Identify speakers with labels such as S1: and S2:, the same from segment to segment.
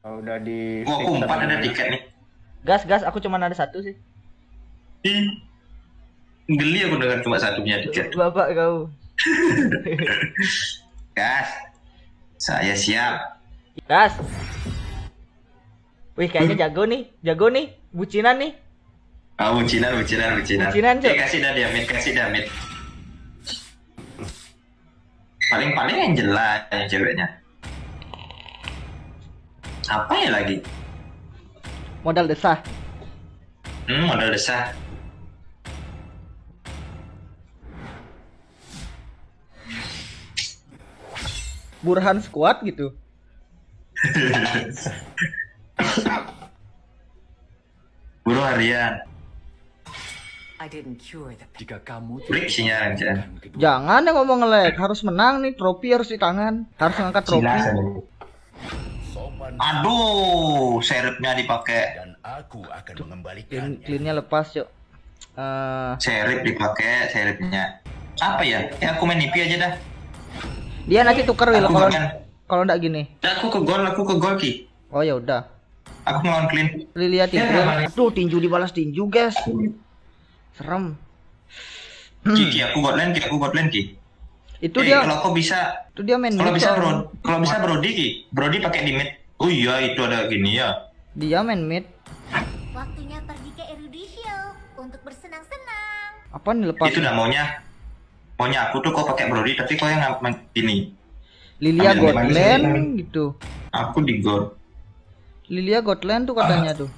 S1: Oh, udah di
S2: Gua aku empat ada tiket nih.
S3: Gas, gas, aku cuma ada satu sih.
S2: Ih. Geli aku dengar cuma satu punya tiket.
S3: Bapak kau.
S2: Gas. Saya siap.
S3: Gas. Wih, kayaknya jago nih. Jago nih. Bucinan nih.
S2: Ah, bucinan, bucinan, bucinan.
S3: Bucinan, Cok.
S2: Eh, kasih dah dia, mid, kasih dah mid. Paling-paling yang jelas yang ceweknya. Apa ya lagi?
S3: Modal desah.
S2: Hmm, modal desah.
S3: Burhan squad gitu.
S2: Buru harian.
S4: Jika kamu
S2: Break sinyal aja.
S3: Jangan yang ngomong nge-lag, harus menang nih, trofi harus di tangan. Harus ngangkat trofi.
S2: Aduh, serepnya dipakai.
S4: dan aku akan
S3: Clean,
S4: mengembalikannya.
S3: cleannya lepas, yuk. Eh,
S2: Serep dipakai, serepnya. Apa ya? Ya aku main nipi aja dah.
S3: dia nanti tuker Will kalau kalau ndak gini.
S2: Aku ke gol, aku ke gol ki.
S3: Oh ya udah.
S2: Aku ngelawan clean.
S3: Lilia tinju.
S2: Ya.
S3: Aduh, tinju dibalas tinju, guys. Serem.
S2: Ki, ki, aku god lane, ki, aku god lane ki.
S3: Itu
S2: Eh,
S3: dia
S2: kalau kau bisa,
S3: itu dia main
S2: kalau bisa bro, kalau bisa Brody ki, Brody pakai di mid. Oh iya, itu ada gini ya.
S3: Dia main mid.
S5: Waktunya pergi ke Erudisio untuk bersenang-senang.
S3: Apa nih lepas?
S2: Itu dah maunya. Maunya aku tuh kau pakai Brody, tapi kau yang ngap- gini.
S3: Lilia
S2: Ambil
S3: God
S2: main
S3: Lane
S2: sini.
S3: gitu.
S2: Aku di god.
S3: Lilia God Lane tuh katanya tuh.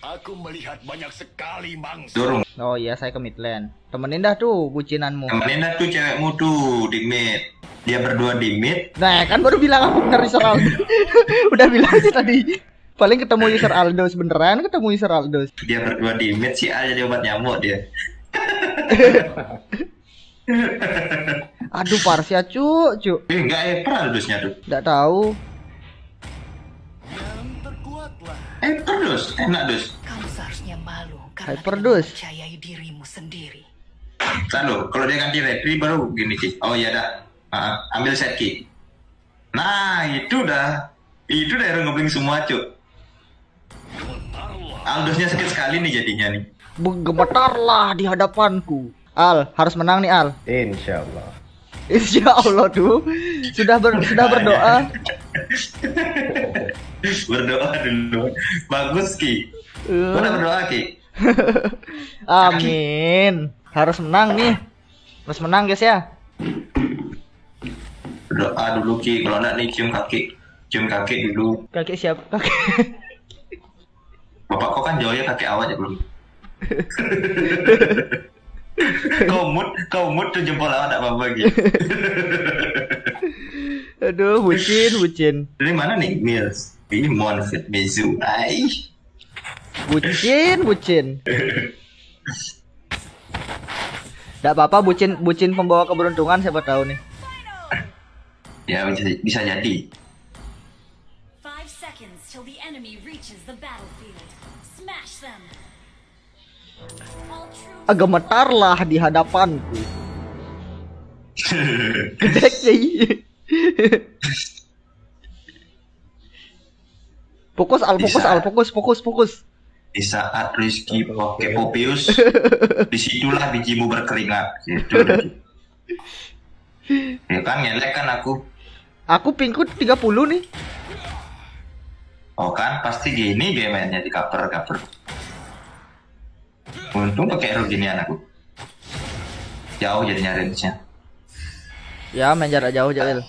S4: Aku melihat banyak sekali mangsa.
S2: Dorong.
S3: Oh iya, saya ke mid lane. Temenin dah tuh bucinanmu.
S2: Temenin dah tuh cewekmu tuh di mid. Dia berdua di mid.
S3: Nah, kan baru bilang aku bener user Aldo. Udah bilang sih tadi. Paling ketemu user Aldos beneran ketemu user Aldos.
S2: Dia berdua di mid si A jadi obat nyamuk dia.
S3: Aduh, Parsia cu, cu.
S2: Eh enggak eh Perdusnya tuh.
S3: Enggak tahu.
S4: Yang terkuatlah.
S2: Eh Perdus, enak dus.
S6: Kamu seharusnya malu karena
S3: Hyperdose.
S6: tidak mempercayai dirimu sendiri.
S2: Lalu kalau dia ganti retri baru gini ki. Oh iya dah. Ah, ambil set ki. Nah itu dah. Itu dah yang ngebling semua cuk. Aldosnya sakit sekali nih jadinya nih.
S3: Bergemetarlah di hadapanku. Al, harus menang nih Al.
S1: Insya Allah.
S3: Insya Allah tuh sudah ber, sudah berdoa.
S2: berdoa dulu. Bagus ki. Udah berdoa ki.
S3: Amin. Harus menang nih. Harus menang guys ya.
S2: Berdoa dulu ki. Kalau enggak nih cium kaki. Cium kaki dulu.
S3: Kakek siap? Kakek.
S2: Bapak kau kan jauh ya kaki awak ya belum. kau mut, kau mut tuh jempol awak tak apa-apa gitu.
S3: Aduh, bucin, bucin.
S2: Dari mana nih Mills? Ini Monfit Mizu. Ai.
S3: Bucin, bucin. Gak apa-apa bucin bucin pembawa keberuntungan siapa tahu nih.
S2: Ya bisa, bisa jadi.
S7: Five seconds till the enemy reaches the battlefield. Smash them. All true
S3: Agak gemetarlah di hadapanku. Gede. Fokus al, fokus al, fokus, fokus, fokus.
S2: Di saat Rizky pakai Popius, di situlah bijimu berkeringat. Gitu. ya kan ngelek kan aku.
S3: Aku pingku 30 nih.
S2: Oh kan pasti gini dia mainnya di cover cover. Untung pakai hero ginian aku. Jauh jadinya range-nya.
S3: Ya main jarak jauh Jalil.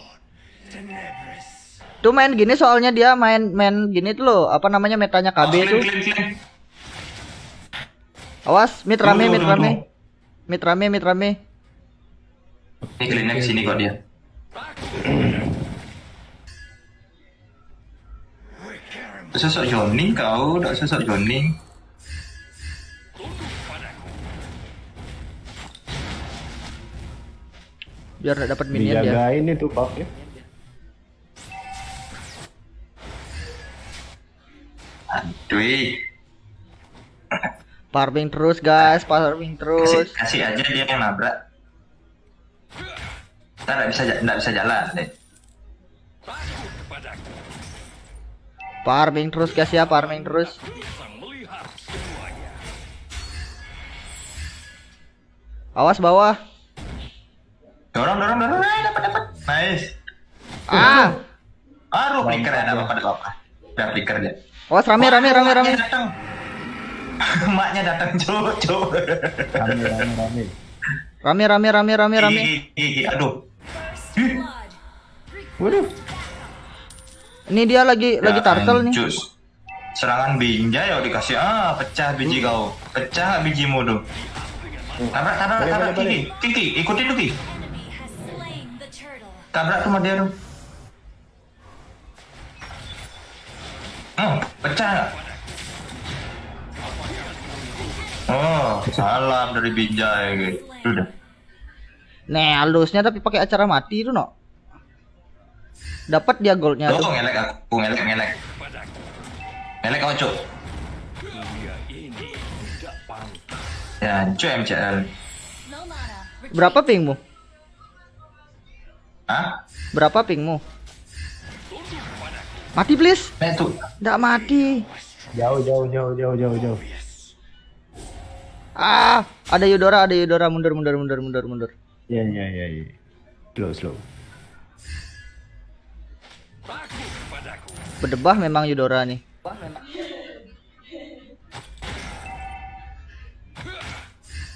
S3: Tuh main gini soalnya dia main main gini tuh loh, apa namanya metanya KB
S2: Oh, clean,
S3: tuh.
S2: clean, clean.
S3: Awas, mid rame,
S2: Tunggu,
S3: mid
S2: tunggu,
S3: rame.
S2: tunggu.
S3: Mid rame, mid rame.
S2: Ini clean ke sini kok dia. Sosok Johnny kau, udah sosok Johnny.
S3: Biar gak dapat minion dia.
S1: Dijagain itu Pak ya.
S2: Aduh,
S3: Farming terus guys, farming
S2: kasih,
S3: terus.
S2: kasih aja dia yang nabrak. Kita nggak bisa nggak bisa jalan deh.
S3: Farming terus guys ya, farming terus. Awas bawah.
S2: Dorong, dorong, dorong. Eh, dapat, dapat. Nice.
S3: Ah,
S2: Aduh, flicker ya, dapat pada apa. Udah flicker dia.
S3: awas rame rame rame rame.
S2: Maknya datang. Maknya datang, cuk, cuk.
S1: Rame, rame, rame.
S3: Rame rame rame rame rame.
S2: Aduh.
S1: Waduh.
S3: Ini dia lagi lagi
S2: Ya,
S3: turtle nih.
S2: Cus. Serangan binjai ya dikasih ah pecah biji kau. Pecah bijimu tuh. Tabrak, tabrak,
S1: Balik,
S2: tabrak
S1: balik,
S2: Kiki. Kiki, ikutin tuh Kiki. Tabrak tuh dia tuh. Hmm, pecah? Oh, salam dari binjai gitu. Udah.
S3: Nih, halusnya tapi pakai acara mati itu, no. Dapat dia goldnya
S2: Tuh,
S3: tuh.
S2: ngelek aku, ngelek, ngelek. Ngelek kau, cuk. Ya, cuk MCL.
S3: Berapa pingmu?
S2: Hah?
S3: Berapa pingmu? Mati please.
S2: Eh, tuh.
S3: Nggak mati.
S1: Jauh, jauh, jauh, jauh, jauh, jauh.
S3: Ah, ada Yudora, ada Yudora mundur mundur mundur mundur mundur.
S1: Iya, iya, iya, iya. Slow, slow.
S3: Berdebah memang Yudora nih.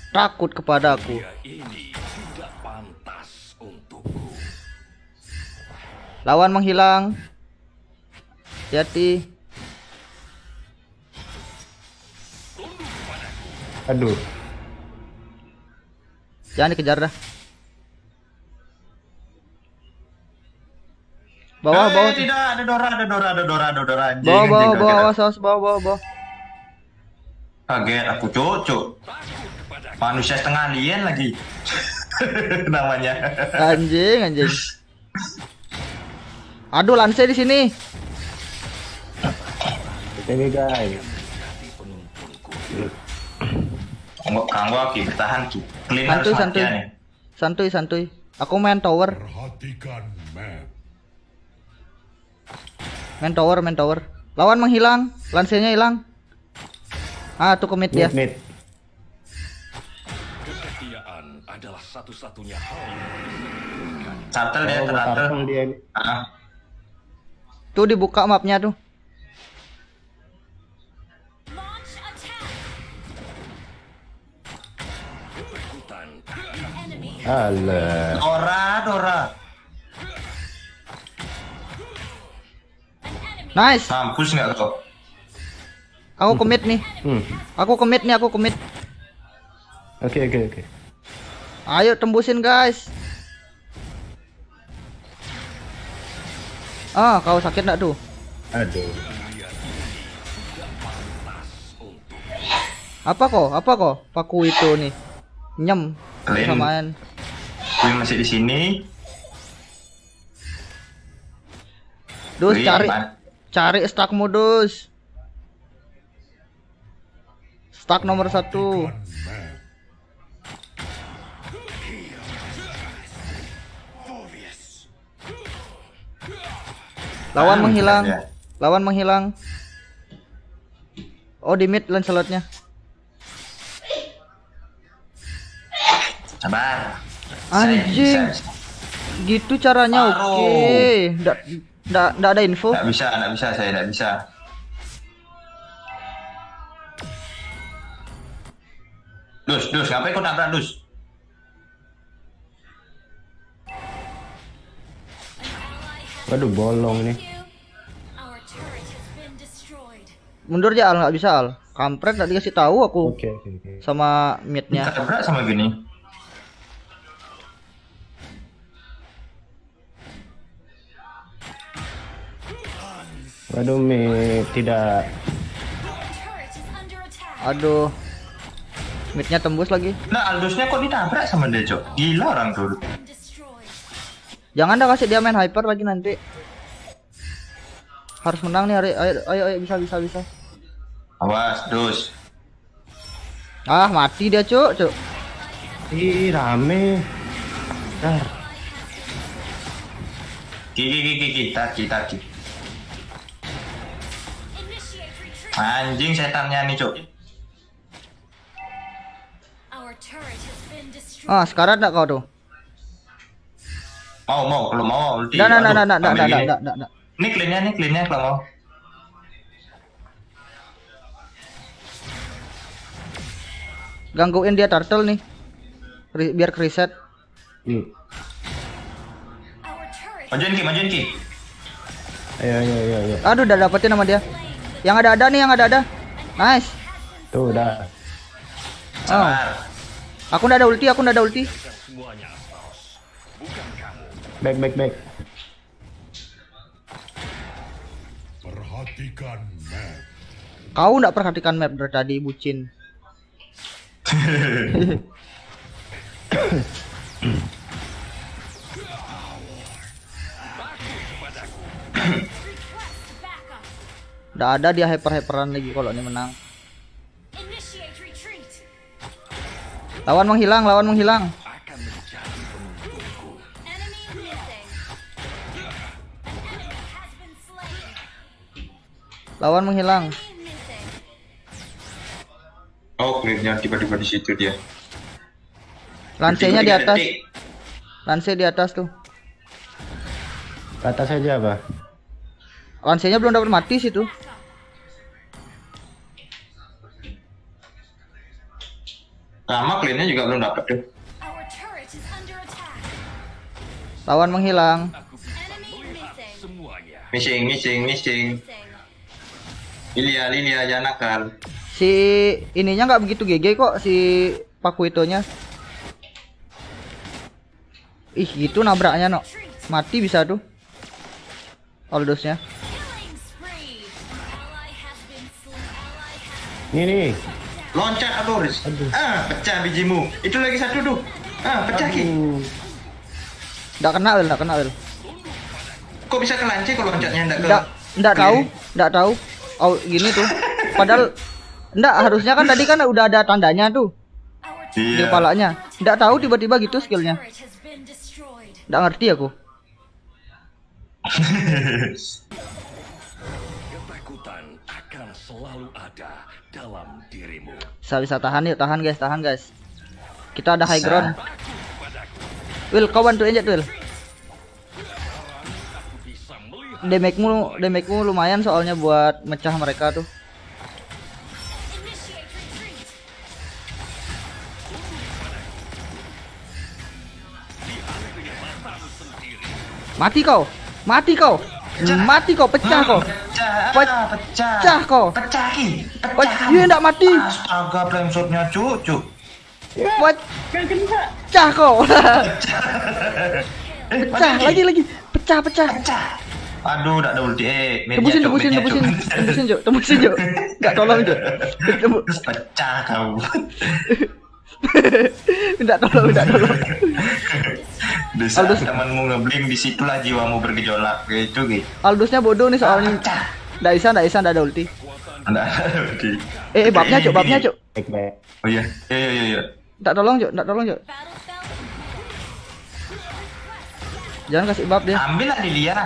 S3: Takut kepadaku.
S4: Dunia ini tidak pantas untukku.
S3: Lawan menghilang. Hati.
S1: Aduh.
S3: Jangan dikejar dah. Bawah,
S2: Eh,
S3: bawah.
S2: tidak, ada Dora, ada Dora, ada Dora, ada Dora. Anjing,
S3: Bawah, bawah,
S2: anjing,
S3: bawah,
S2: kaget
S3: awas, awas, bawah, bawah, bawah.
S2: Kaget aku,
S4: padaku.
S2: Manusia setengah alien lagi. Namanya.
S3: Anjing, anjing. Aduh, Lance di sini.
S1: Ini guys.
S2: Enggak, kanggo aki bertahan ki. Clean
S3: Santuy, santuy. Santuy, santuy. Aku main tower,
S4: Perhatikan map.
S3: Main tower, main tower. Lawan menghilang, Lance-nya hilang. Ah, tuh commit dia.
S1: Mid.
S4: Kesetiaan adalah satu-satunya hal
S2: Turtle dia,
S1: Oh,
S2: turtle.
S1: dia.
S2: Ah,
S3: Tuh dibuka mapnya tuh.
S1: Alah.
S2: Dora, Dora.
S3: Nice.
S2: Mampus nggak kau?
S3: Aku commit nih.
S1: Hmm.
S3: Aku commit nih, aku commit.
S1: Oke, oke, oke.
S3: Ayo tembusin, guys. Ah, kau sakit enggak tuh?
S1: Aduh.
S3: Apa kok? Apa kok? Paku itu nih. Nyem.
S2: Kalian-
S3: Samaan.
S2: Gue masih di sini.
S3: Dus
S2: Wih,
S3: cari
S2: aman.
S3: Cari stack modus. Stack nomor satu. Lawan
S2: Ah,
S3: menghilang.
S2: ya.
S3: Lawan menghilang. Oh di mid Lancelotnya.
S2: Sabar.
S3: Anjing. Gitu caranya oke. Nggak nggak nggak ada info.
S2: Nggak bisa, nggak bisa, saya nggak bisa. Dus, dus, ngapain kau nabrak dus?
S1: Waduh, bolong nih.
S7: Destroyed.
S3: Mundur ya Al nggak bisa Al. Kampret nggak dikasih tahu aku
S1: Oke, oke, oke.
S3: sama midnya.
S2: Nabrak sama gini.
S1: Waduh, mid tidak.
S3: Aduh. Midnya tembus lagi.
S2: Nah, Aldusnya kok ditabrak sama dia, Cok? Gila orang tuh.
S3: Jangan dah kasih dia main hyper lagi nanti. Harus menang nih, Ari. ayo, ayo, ayo, bisa, bisa, bisa.
S2: Awas, dus.
S3: Ah, mati dia, cuk, cuk.
S1: Ih, rame. Dar.
S2: Ki ki ki ki ki Anjing setannya nih cuk.
S3: Ah, sekarang enggak kau tuh?
S2: Mau mau kalau mau ulti.
S3: Enggak, enggak,
S2: Aduh,
S3: enggak, enggak, enggak,
S2: ambil
S3: enggak,
S2: gini.
S3: enggak, enggak, enggak.
S2: Ini cleannya nih cleannya kalau mau.
S3: Gangguin dia turtle nih. Re- biar reset.
S1: Nih.
S7: Our turret
S2: Majuin ki majuin ki.
S1: Ayo ayo ayo ayo.
S3: Aduh, udah dapetin sama dia. Yang ada ada nih, yang ada ada. Nice.
S1: Tuh udah.
S3: Oh, aku udah ada ulti, aku udah ada ulti.
S4: Semuanya, Astaros. Bukan kamu.
S1: Back back back.
S4: Perhatikan map.
S3: Kau nggak perhatikan map dari tadi, bucin. Udah ada dia hyper-hyperan lagi kalau ini menang. Lawan menghilang, lawan menghilang. Lawan menghilang.
S2: Oh cleannya tiba-tiba di situ dia.
S3: Lansenya di atas. Lance di atas tuh.
S1: Ke atas aja apa?
S3: Lansenya belum dapat mati situ.
S2: Sama cleannya juga belum dapat tuh.
S3: Lawan menghilang.
S7: Missing.
S4: Semuanya.
S2: Missing missing. Lilia Lilia jangan nakal.
S3: Si ininya nggak begitu GG kok si Pakuitonya. Ih, gitu nabraknya, no. Mati bisa tuh. Aldosnya.
S7: Killing spree.
S2: Loncat Adoris. Ah pecah bijimu. Itu lagi satu tuh. Ah pecah ki.
S1: Aduh.
S3: Nggak kena, Wil, nggak kena, Wil.
S2: Kok bisa kelanci kalau loncatnya enggak ke?
S3: Nggak, nggak tahu, nggak tahu. Oh, gini tuh. Padahal Nggak, harusnya kan tadi kan udah ada tandanya tuh
S7: Our
S3: di
S2: Iya.
S3: kepalanya. Nggak tahu tiba-tiba gitu skillnya. Nggak ngerti aku.
S4: Ketakutan akan selalu ada dalam dirimu.
S3: Bisa bisa tahan yuk, tahan guys, tahan guys. Kita ada high ground. Will, kau bantuin aja Will. Damage-mu, damage-mu lumayan soalnya buat mecah mereka tuh. Mati kau. Mati kau. Mati kau, pecah kau.
S2: Pecah,
S3: Pe-
S2: ah, pecah.
S3: pecah kau.
S2: Pecah ki.
S3: Pe-
S2: Pecah.
S3: Dia nggak mati.
S2: Astaga, flame shotnya cucu.
S3: Pecah.
S2: Eh,
S3: Pecah
S2: mati, Ki.
S3: lagi lagi. Pecah, pecah.
S2: Pecah. Aduh, udah ada ulti. Eh,
S3: Tembusin,
S2: Cuk,
S3: tembusin, tembusin,
S2: Cuk.
S3: tembusin, Cuk. Tembusin, Cuk. Enggak tolong, Cuk. Tembu-
S2: Pecah kau.
S3: Minta tolong, minta tolong.
S2: Di saat
S3: Aldous.
S2: temanmu ngebling, di situlah jiwamu bergejolak. Gitu, gitu.
S3: Aldusnya bodoh nih soalnya. Nggak bisa, nggak bisa, nggak ada ulti.
S2: Ada ulti.
S3: Eh, eh babnya, Cuk, babnya, Cuk.
S2: Oh iya, iya, iya, iya, iya.
S3: Minta tolong, Cuk. Minta tolong, Cuk. Jangan kasih bab dia.
S2: Ambil lah Lilia.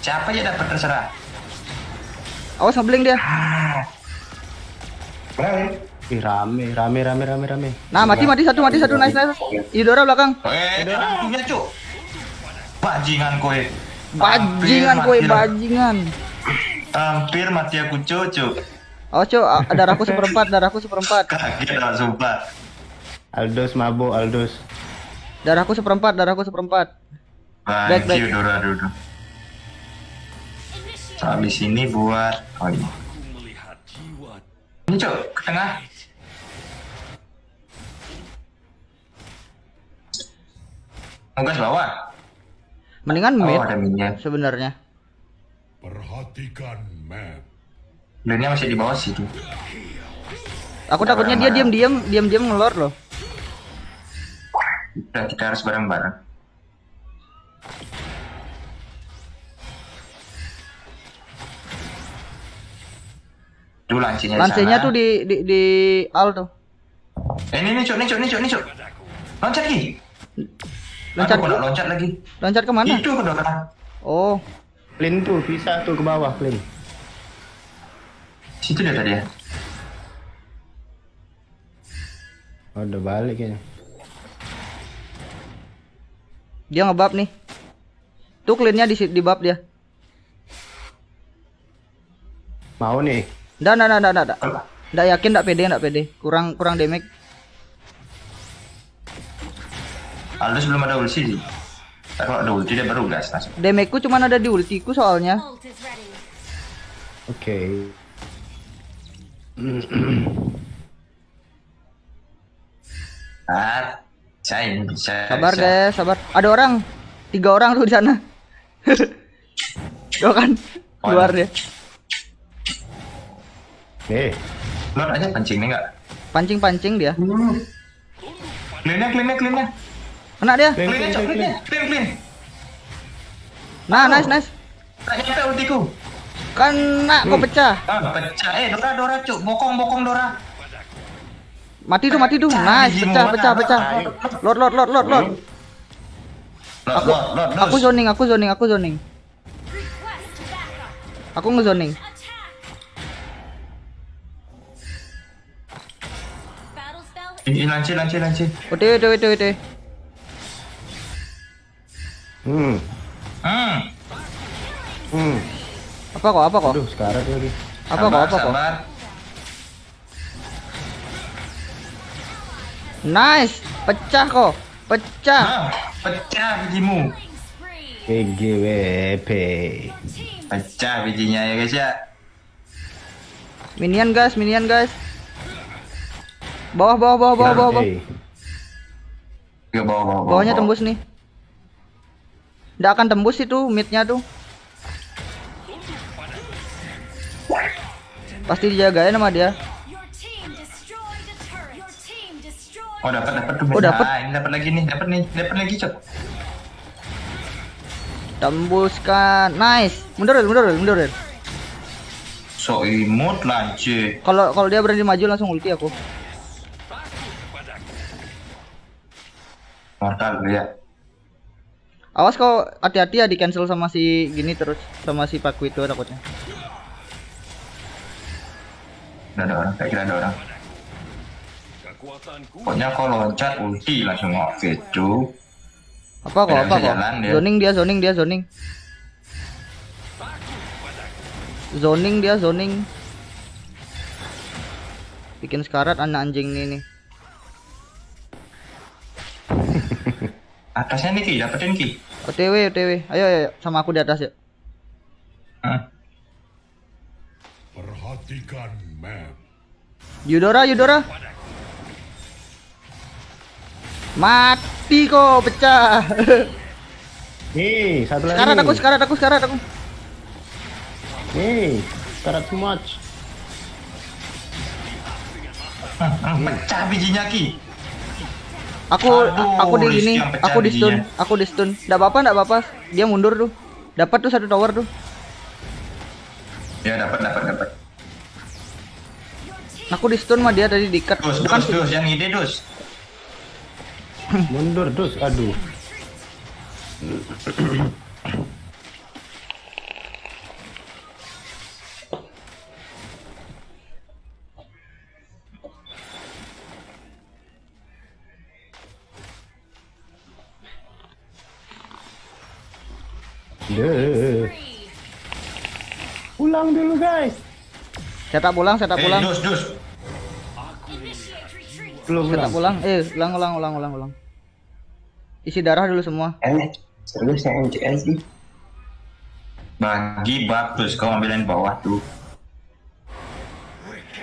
S2: Siapa aja dapat terserah.
S3: Awas ngebling dia.
S2: Berapa?
S1: Ih rame rame rame rame rame.
S3: Nah, mati, mati satu, mati satu. Nice, nice. Idora belakang.
S2: Eh, punya cuk. Bajingan kowe.
S3: Bajingan kue, bajingan.
S2: Hampir mati aku.
S3: Awas, Cuk. A- Darahku seperempat, darahku seperempat.
S2: Kaget lah sumpah.
S1: Aldos mabuk Aldos.
S3: Darahku seperempat, darahku seperempat. Back,
S2: Thank
S3: back.
S2: you, Dora Dora.
S7: Initiate.
S2: Habis ini buat oh ini.
S4: aku melihat jiwa
S2: Ini cuk, ke tengah. Ngegas bawah.
S3: Mendingan
S2: Oh,
S3: mid
S2: ada minion.
S3: sebenarnya.
S4: Perhatikan map.
S2: Lainnya masih di bawah situ.
S3: Aku takutnya dia diam-diam, diam-diam ngelor loh.
S2: Udah kita harus bareng-bareng. Tuh lancinya di
S3: Lansenya
S2: sana.
S3: tuh di di di al tuh.
S2: Eh, ini nih cuk, nih cuk, nih cuk, nih cuk. Loncat ki.
S3: Loncat
S2: Aduh, loncat lagi.
S3: loncat ke mana?
S2: Itu kena kena.
S3: Oh,
S1: Clean tuh, bisa tuh ke bawah, clean.
S2: Situ dia tadi ya.
S1: Oh, udah balik kayaknya.
S3: dia ngebab nih. Tuh cleannya di di bab dia.
S1: Mau nih.
S3: Nggak, nggak, nggak, nggak, nggak. Nggak yakin, nggak pede, nggak pede. Kurang, kurang damage.
S2: Aldous belum ada ulti sih. Ntar kalau ada ulti dia baru gas langsung.
S3: Damageku cuma ada di ultiku soalnya.
S1: Oke.
S2: Ah, saya bisa.
S3: Sabar guys, sabar. Ada orang, tiga orang tuh di sana. Tuh kan, keluar dia.
S1: Eh,
S2: Lord aja pancing nih enggak?
S3: Pancing-pancing dia.
S2: Cleannya, cleannya, cleannya.
S3: Kena dia.
S1: clean,
S2: Cleannya,
S1: clean,
S2: cok,
S1: clean,
S2: cleannya.
S1: clean.
S2: Clean, clean.
S3: Nah, nice, nice.
S2: Tak nyampe ultiku.
S3: Kena, kok pecah.
S2: Ah, pecah. Eh, Dora, Dora, cuk. Bokong, bokong, Dora.
S3: Mati tuh, mati tuh. Nice, pecah, pecah, pecah. Lord, lord, lord, lord, lord.
S2: Lord.
S3: Aku zoning, aku zoning, aku zoning. Aku ngezoning.
S2: Ih, lanci, lanci, lanci.
S3: OTW, OTW, OTW, OTW.
S1: Hmm.
S2: Hmm.
S1: Hmm.
S3: Apa kok, apa kok?
S1: Aduh, sekarat lagi.
S3: Apa kok,
S2: Sabar,
S3: apa kok?
S2: sabar.
S3: Nice, pecah kok. Pecah.
S2: Ah, pecah bijimu.
S1: PGWP.
S2: Pecah bijinya ya guys ya.
S3: Minion guys, minion guys. Bawah, bawah, bawah, bawah, bawah, bawah.
S2: Bawah, bawah, bawah.
S3: Bawahnya
S2: bawah.
S3: tembus nih. Nggak akan tembus itu midnya tuh. Pasti dijagain sama dia.
S2: Oh dapat dapat tuh.
S3: Oh, dapat.
S2: Nah, ini dapat lagi nih, dapat nih, dapat lagi cok.
S3: Tembuskan. Nice. Mundur, mundur, mundur.
S2: So imut lanci.
S3: Kalau kalau dia berani maju langsung ulti aku.
S2: Mortal dia.
S3: Awas kau hati-hati ya di cancel sama si gini terus sama si Paku itu takutnya.
S2: Udah ada orang, kayak kira ada orang. Pokoknya kalau loncat ulti langsung off itu.
S3: Apa kok? Apa kok? Zoning dia, zoning dia, zoning. Zoning dia, zoning. Bikin sekarat anak anjing ini nih.
S2: Atasnya nih Ki, dapetin Ki.
S3: OTW, OTW. Ayo, ayo, ayo. sama aku di atas ya.
S2: Hah?
S4: perhatikan map.
S3: Yudora, Yudora. Mati kok, pecah.
S1: Nih, satu lagi.
S3: sekarat
S1: nih.
S3: aku, sekarat aku, sekarat aku.
S1: Nih, sekarat too much.
S2: Hmm, pecah bijinya Ki.
S3: Aku
S2: Aduh,
S3: aku di
S2: pecah
S3: aku di stun,
S2: bijinya.
S3: aku di stun. Enggak apa-apa, enggak apa-apa. Dia mundur tuh. Dapat tuh satu tower tuh.
S2: Ya dapat dapat dapat.
S3: Aku di stun mah dia tadi dikat.
S2: Dus,
S3: Bukan
S2: dus, dus, yang ide dus.
S1: Mundur terus, aduh. Deh. Pulang dulu guys.
S3: saya tak pulang, saya tak
S2: Eh,
S3: pulang.
S2: dus, dus.
S7: Retreat.
S1: Belum
S3: Saya tak
S1: pulang.
S3: Eh, ulang ulang ulang ulang ulang. Isi darah dulu semua.
S2: Eh, serius ya MCS sih. Bagi bagus kau ambilin bawah tuh.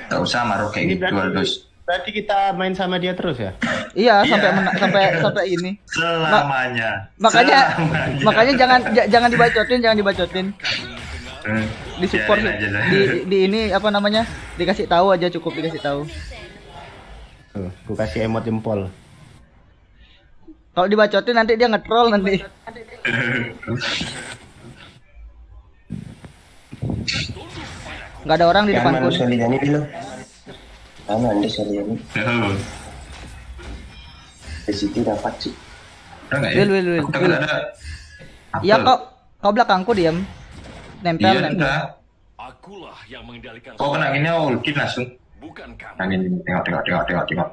S2: Tak usah maruh kayak
S1: Ini
S2: gitu dus.
S1: Berarti kita main sama dia terus ya?
S3: Iya,
S2: Iya.
S3: sampai mena- sampai sampai ini.
S2: Selamanya.
S3: Makanya
S2: Selamanya.
S3: makanya jangan j- jangan dibacotin, jangan dibacotin.
S2: Hmm,
S3: Di support
S2: biarin aja lah.
S3: di di ini apa namanya? Dikasih tahu aja cukup dikasih tahu.
S1: Tuh, aku kasih emot jempol.
S3: Kalau dibacotin nanti dia nge-troll nanti. Nggak ada orang di depanku. Nih.
S8: Soliani dulu. Mana anda Soliani?
S2: Tuh.
S8: Di situ dapat sih.
S2: Ada nggak ya?
S3: Will, will, will,
S2: Aku
S3: will.
S2: ada.
S3: Iya kok Kau belakangku diam. Nempel,
S2: Iya
S3: nempel.
S4: Akulah yang mengendalikan.
S2: Kok kena gini ulti langsung.
S4: Bukan kamu.
S2: Nah ini tengok tengok tengok tengok tengok.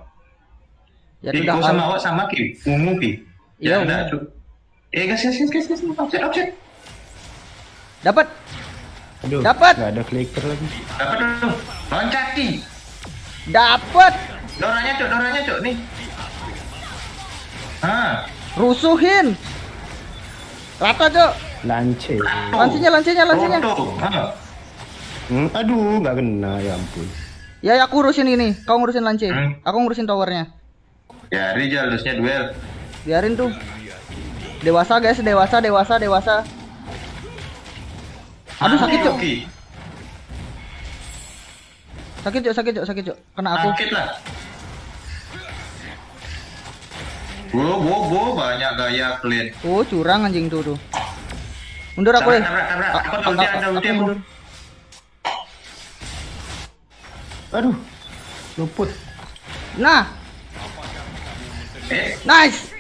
S3: Ya
S2: Jadi kau sama awak sama ki, ungu ki.
S3: Iya,
S2: Ya
S3: ungu.
S2: Eh guys guys guys guys guys, offset offset.
S3: Dapat.
S1: Aduh,
S3: Dapat.
S1: nggak ada clicker lagi.
S2: Dapat dulu. Loncat ki.
S3: Dapat.
S2: Doranya cok, doranya cok nih. Ah,
S3: Rusuhin. Rata, Cok.
S1: Lance.
S3: Lancinya, lancinya, lancinya.
S2: Roto. Ah.
S1: Hmm, aduh, nggak kena, ya ampun.
S3: Ya, ya, aku ngurusin ini. Kau ngurusin lance.
S2: Hmm.
S3: Aku ngurusin towernya.
S2: Ya, Rizal harusnya duel.
S3: Biarin tuh. Dewasa, guys. Dewasa, dewasa, dewasa. Aduh, sakit, Cok. Sakit cok, sakit cok, sakit cok. Kena aku.
S2: Sakit lah. Bo, bo, bo, banyak gaya clean.
S3: Oh, curang anjing tuh tuh. Mundur aku
S2: deh. Ah, aku
S3: ah,
S2: tahu ah,
S3: Aku
S2: ada ulti.
S3: Mundur.
S1: Aduh. Luput.
S3: Nah.
S2: Eh.
S3: Nice.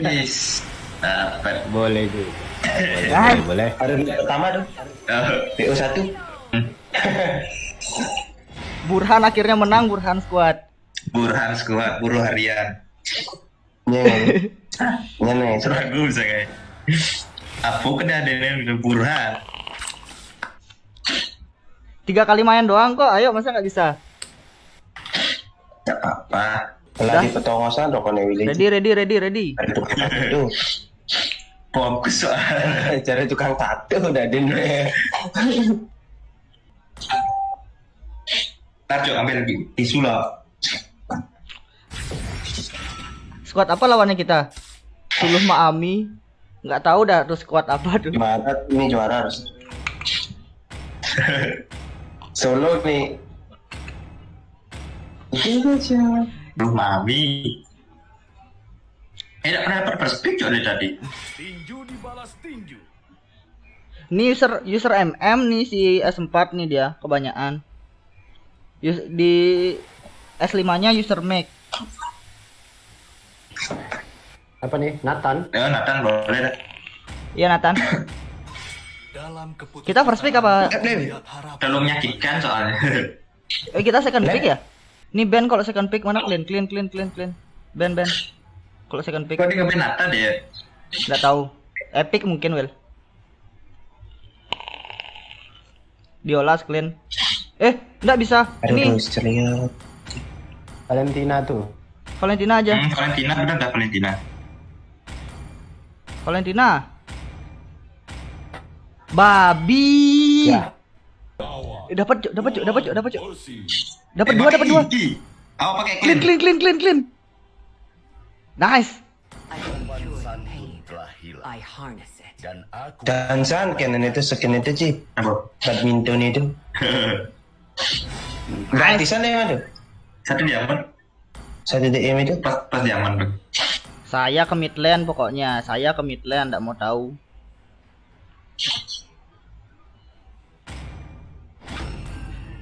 S2: Nice. Dapat.
S1: Boleh tuh.
S3: Eh.
S1: Boleh, boleh.
S8: Ada pertama tuh
S2: oh.
S8: po satu hmm.
S3: Burhan akhirnya menang Burhan squad.
S2: Burhan squad, buruh harian.
S8: Nyeng. Nyeng.
S2: Bagus ya kayak. Apa kena ada yang Burhan?
S3: Tiga kali main doang kok. Ayo, masa nggak bisa?
S2: Gak apa-apa.
S8: Pelatih petongosan dong kono Willy.
S3: Ready, ready, ready, ready.
S8: Ada tukang tato.
S2: Fokus soalnya.
S8: Cara tukang tato udah ada nih.
S2: Ntar Cok, ambil lagi tisu lah.
S3: Squad apa lawannya kita? Suluh Maami. Nggak tahu dah tuh squad apa tuh.
S8: Gimana ini juara harus. Solo nih. Itu aja.
S2: Duh, mami. Eh, pernah dapat perspek Cok dari tadi.
S4: Tinju dibalas tinju.
S3: Ini user user MM nih si S4 nih dia kebanyakan. Di S5-nya user Mac.
S1: Apa nih? Nathan?
S2: Ya, Nathan boleh dah.
S3: Iya Nathan. Kita first pick apa?
S4: Harapan.
S2: Terlalu menyakitkan soalnya.
S3: Eh kita second pick ya? Ini band kalau second pick mana clean clean clean clean clean. Band band. Kalau second pick
S2: Kok dia ngeband Nathan ya?
S3: nggak tahu. Epic mungkin Will. Diolas clean. Eh, nggak bisa.
S8: Aduh,
S3: Ini.
S1: Valentina tuh.
S3: Valentina aja.
S2: Hmm, Valentina bener gak Valentina?
S3: Valentina. Babi.
S1: Ya.
S3: Eh, Dapat dapat dapat dapat.
S4: Porsi.
S3: Dapat
S2: Eh,
S3: dua, dapat dua.
S2: Apa pakai
S3: Clean,
S2: clean?
S3: clean, clean, clean. Nice.
S4: Dan aku
S8: Canon itu skin itu sih. Badminton itu. Gratisan ya ada.
S2: Satu diamond,
S8: Satu DM itu.
S2: pas pas diamond tuh.
S3: Saya ke mid lane pokoknya. Saya ke mid lane, nggak mau tahu.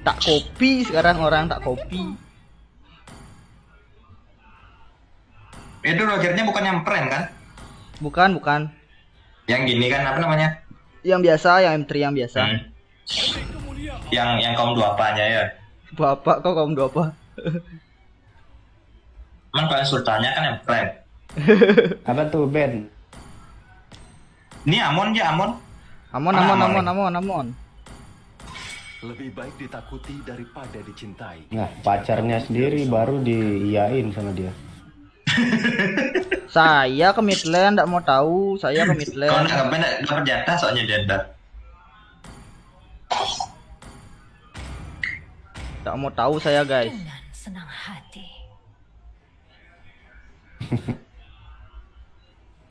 S3: Tak kopi sekarang orang tak kopi.
S2: Itu Rogernya bukan yang prank kan?
S3: Bukan, bukan.
S2: Yang gini kan apa namanya?
S3: Yang biasa, yang M3 yang biasa.
S2: Hmm. Yang yang kaum dua apanya ya?
S3: Bapak kok kamu dua apa?
S2: Cuman kalau sultannya kan yang prank.
S1: Apa tuh Ben?
S2: Ini Amon ya Amon.
S3: Amon,
S2: Ah,
S3: amon,
S2: Amon.
S3: amon, amon, amon.
S4: lebih baik ditakuti daripada dicintai.
S1: Nah, pacarnya sendiri baru diiyain sama dia.
S3: Saya ke mid lane, nggak mau tahu. Saya ke mid
S2: Kalau
S3: lane.
S2: nggak dapat jatah soalnya dia
S3: Nggak mau tahu saya guys.
S6: Dengan senang hati.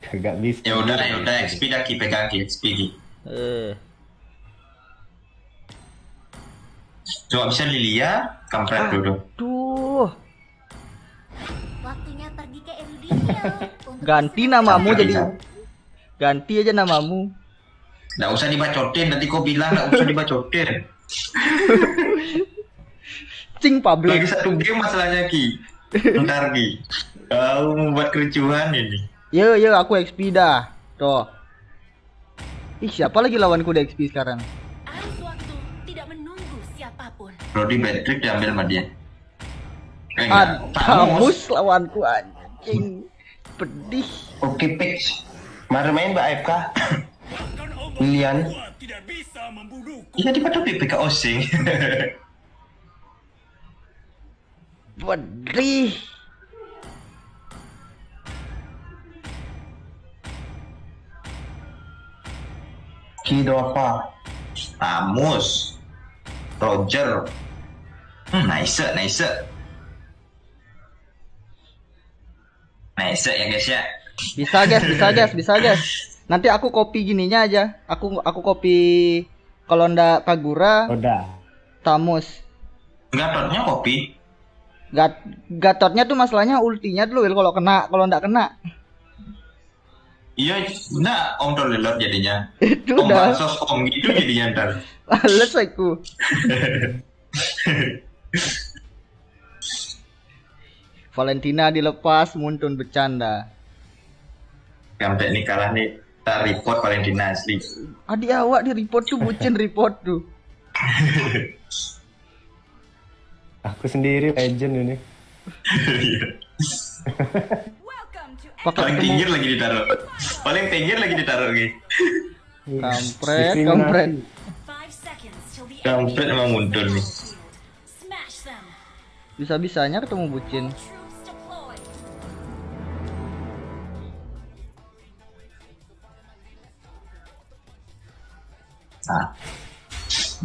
S1: Kagak bisa.
S2: Ya udah ya udah XP ki pegang ki XP ki.
S3: Eh,
S2: Coba bisa Lilia, kampret dulu.
S3: duh.
S5: Waktunya pergi ke untuk
S3: Ganti namamu jadi
S2: bisa.
S3: ganti aja namamu.
S2: Nggak usah dibacotin, nanti kau bilang nggak usah dibacotin.
S3: Cing
S2: Lagi
S3: public.
S2: satu game masalahnya ki. Ntar ki. Kau membuat kericuhan ini.
S3: Yo yo aku XP dah. Tuh. Ih, siapa lagi lawanku di XP sekarang?
S5: Arus waktu tidak menunggu siapa pun.
S2: Brody Patrick diambil sama dia. Eh,
S3: Ad,
S2: enggak. Tamus.
S3: Tamus lawanku anjing. Pedih.
S8: Oke, Pix. Mari main Mbak AFK. Lilian.
S4: membunuhku.
S2: Iya di pada PPK Osing.
S3: Pedih.
S8: Kidova.
S2: Tamus. Roger. Hmm, nice, nice. Nice ya guys ya.
S3: Bisa guys, bisa guys, bisa guys. Nanti aku copy gininya aja. Aku aku copy kalau ndak Kagura,
S1: Udah.
S3: Tamus.
S2: Gatotnya kopi.
S3: Gat Gatotnya tuh masalahnya ultinya dulu kalau kena, kalau ndak kena.
S2: Iya, nah Om Tolelot jadinya.
S3: Itu
S2: Om
S3: udah
S2: Bansos Om gitu jadinya ntar.
S3: males aku. Valentina dilepas, Muntun bercanda.
S2: Sampai nih kalah nih. Kita report Valentina asli.
S3: Adik awak di report tuh bucin report tuh.
S1: Aku sendiri legend ini.
S3: Pakai
S2: Paling pinggir lagi ditaruh. Paling pinggir lagi ditaruh lagi.
S3: kampret, kampret.
S2: Kampret emang muncul nih.
S3: Bisa-bisanya ketemu bucin.
S2: Nah,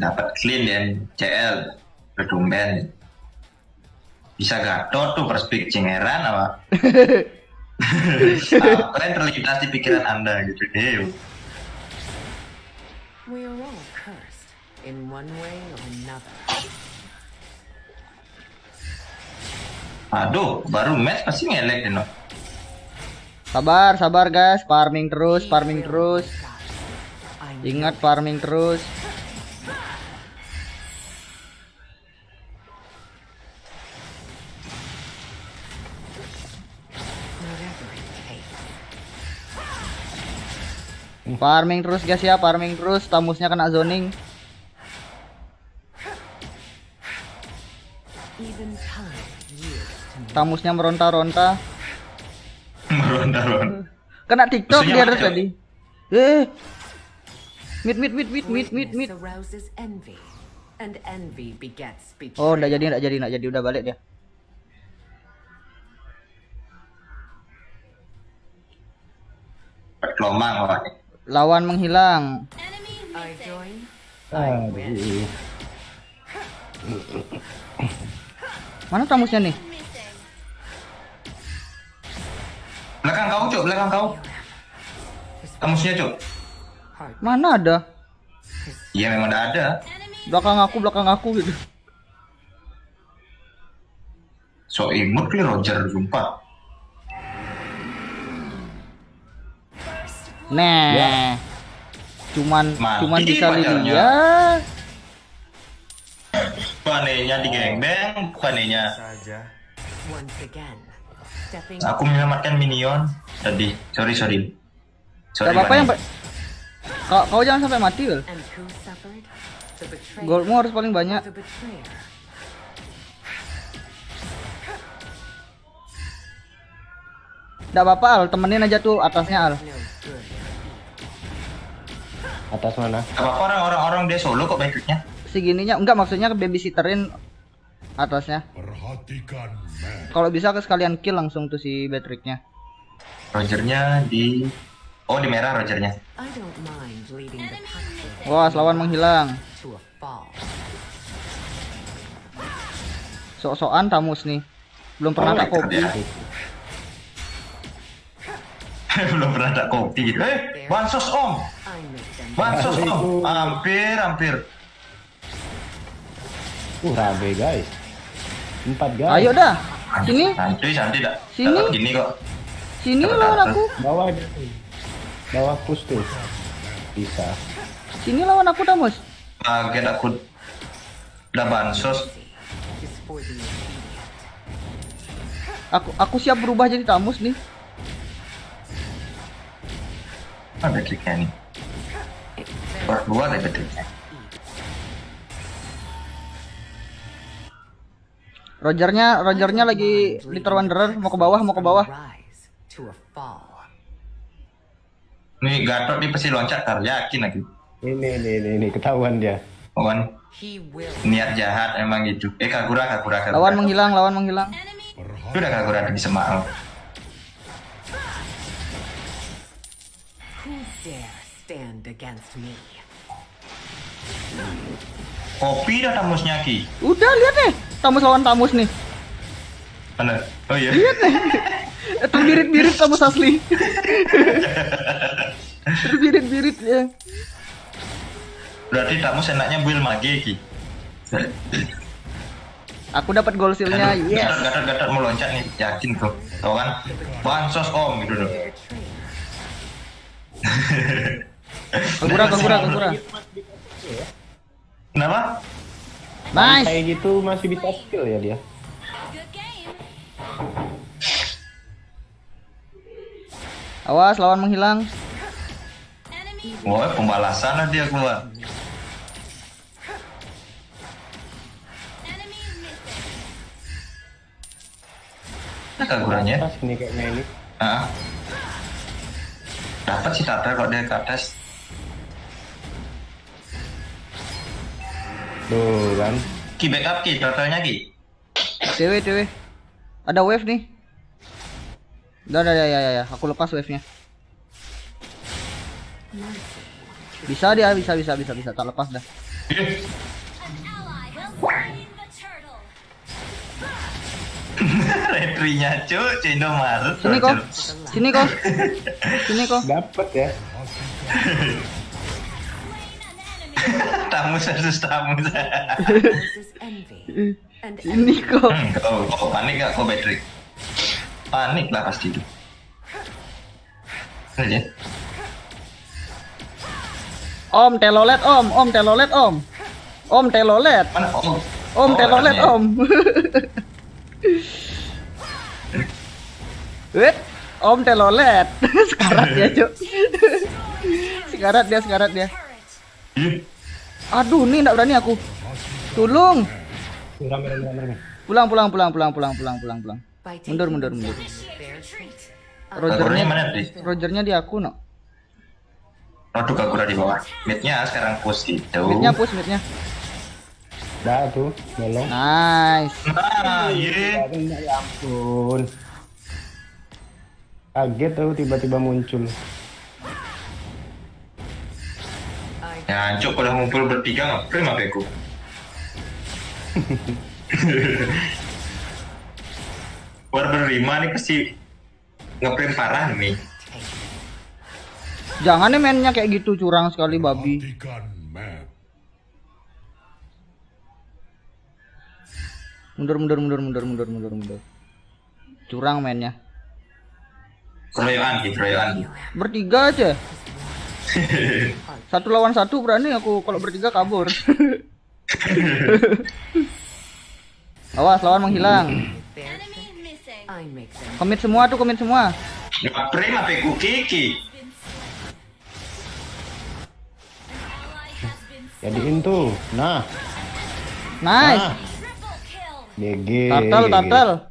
S2: dapat clean dan CL bertumben. Bisa gatot tuh perspek cengeran apa? Apa yang terlintas di pikiran anda gitu deh.
S6: We are all cursed in one way or another.
S2: Aduh, baru match pasti ngelek deh no.
S3: Sabar, sabar guys, farming terus, farming terus. Ingat farming terus. Farming terus guys ya, farming terus. Tamusnya kena zoning. Tamusnya meronta-ronta.
S2: Meronta-ronta.
S3: Kena TikTok dia
S2: Cok?
S3: tadi. Eh. Mit mit mit mit mit mit
S6: betrayal.
S3: Oh, udah jadi, udah jadi, udah jadi, udah balik dia.
S2: Lomang Pak.
S3: Lawan menghilang.
S1: Aduh.
S3: Mana tamusnya nih?
S2: Belakang kau cuk, belakang kau. Kamusnya cuk.
S6: Heart
S3: Mana ada?
S2: Iya memang udah ada.
S3: Belakang aku, belakang aku gitu.
S2: So imut nih Roger sumpah.
S3: Nah. Cuman
S2: Mati
S3: cuman bisa
S2: pacarnya.
S3: Lydia.
S2: Panenya di gengbeng, panenya. Aku menyelamatkan minion tadi. Sorry sorry. Sorry
S3: apa-apa yang kau, kau jangan sampai mati,
S6: betrayer
S3: Goldmu harus paling banyak. Gak apa-apa, Al. Temenin aja tuh atasnya, Al.
S1: Atas mana?
S2: Gak apa-apa orang-orang orang dia solo kok baiknya.
S3: Segininya enggak maksudnya babysitterin atasnya.
S4: Perhatikan.
S3: Kalau bisa ke sekalian kill langsung tuh si Patricknya.
S2: Rogernya di Oh di merah Rogernya.
S3: Wah, lawan menghilang. Sok-sokan tamus nih. Belum pernah
S2: Oh,
S3: tak kopi.
S2: ya. Belum pernah tak kopi gitu. Eh, bansos om, Bansos om. Hampir, hampir.
S1: Uh, rabe guys. Empat guys.
S3: Ayo dah. Sini,
S2: Santuy, santuy tak.
S3: Sini.
S2: tak gini kok.
S3: sini lawan aku.
S1: Bawah. Bawah push tuh. Bisa.
S3: Sini lawan aku tamus.
S2: Kaget aku. Udah bansos.
S3: Aku aku siap berubah jadi tamus nih.
S2: Ada triknya nih. Part 2 deh Patricknya.
S3: Rogernya Rogernya lagi Little Wanderer mau ke bawah mau ke bawah.
S2: Nih Gatot nih pasti loncat tar yakin lagi.
S1: Ini, ini, ini, ini, ketahuan dia.
S6: Will
S2: niat jahat emang gitu. Eh Kagura Kagura Kagura.
S3: Lawan menghilang lawan menghilang.
S7: Enemy
S2: Itu udah Kagura ada di Semarang.
S6: Stand against me.
S2: Kopi dah tamusnya Ki.
S3: Udah lihat nih. Tamus lawan tamus nih.
S2: Mana? Oh iya.
S3: Itu birit-birit tamus asli. Birit-birit ya.
S2: Berarti tamus enaknya build mage Ki.
S3: Aku dapat gold seal-nya. Yes.
S2: Gatot, Gatot, Gatot mau loncat nih, yakin tuh. Tau kan? Bansos om gitu loh.
S3: Kagura, kagura, kagura.
S2: Kenapa?
S3: Nice.
S1: Kayak gitu masih bisa skill ya dia.
S3: Awas lawan menghilang.
S2: Wah, pembalasan lah dia keluar. Nah, Kaguranya.
S1: Pas ini kayaknya ini.
S2: Ah. Dapat sih Tata kok dia ke atas.
S1: Tuh kan.
S2: Ki backup Ki, totalnya Ki.
S3: Dewe, dewe. Ada wave nih. Udah, udah, ya, ya, ya. Aku lepas wave-nya. Bisa dia, bisa, bisa, bisa, bisa. Tak lepas dah.
S2: Retrinya cuy, Cindo Maret.
S3: Sini kok. Sini kok. Sini kok.
S1: Dapat ya.
S2: Tamus versus
S6: envy. And
S3: Sini kok.
S2: Hmm, oh, oh, panik gak kok Patrick? Panik lah pasti itu. Aja.
S3: Om telolet om, om telolet om. Om telolet.
S2: Mana? Oh,
S3: Om
S2: oh,
S3: telolet om. Wait, om telolet. sekarat dia, Cuk. sekarat dia, sekarat dia.
S2: Ih,
S3: Aduh, nih enggak berani aku. Tolong. Pulang, pulang, pulang, pulang, pulang, pulang, pulang, pulang. Mundur, mundur, mundur.
S2: Kaguranya
S3: Rogernya,
S2: mana Tri?
S3: Rogernya di aku, no.
S2: Tuh Kagura di bawah. Midnya sekarang push gitu.
S3: Midnya push, midnya.
S1: Dah tuh, nyolong.
S3: Nice.
S2: Nah, iya.
S1: Ya ampun. Kaget tuh tiba-tiba muncul.
S2: Ya, cuk udah ngumpul bertiga ngapain apa aku? War berlima nih pasti ngeprint parah nih.
S3: Jangan nih mainnya kayak gitu curang sekali babi. Mundur, mundur, mundur, mundur, mundur, mundur, mundur. Curang mainnya.
S2: Keroyokan, gitu, keroyokan.
S3: Bertiga aja. Satu lawan satu berani aku kalau bertiga kabur. Awas lawan menghilang. Komit semua tuh, komit semua.
S2: Ngeprint apa aku kiki?
S1: Jadiin tuh. Nah,
S3: Nice.
S1: nah. GG.
S3: Turtle, turtle.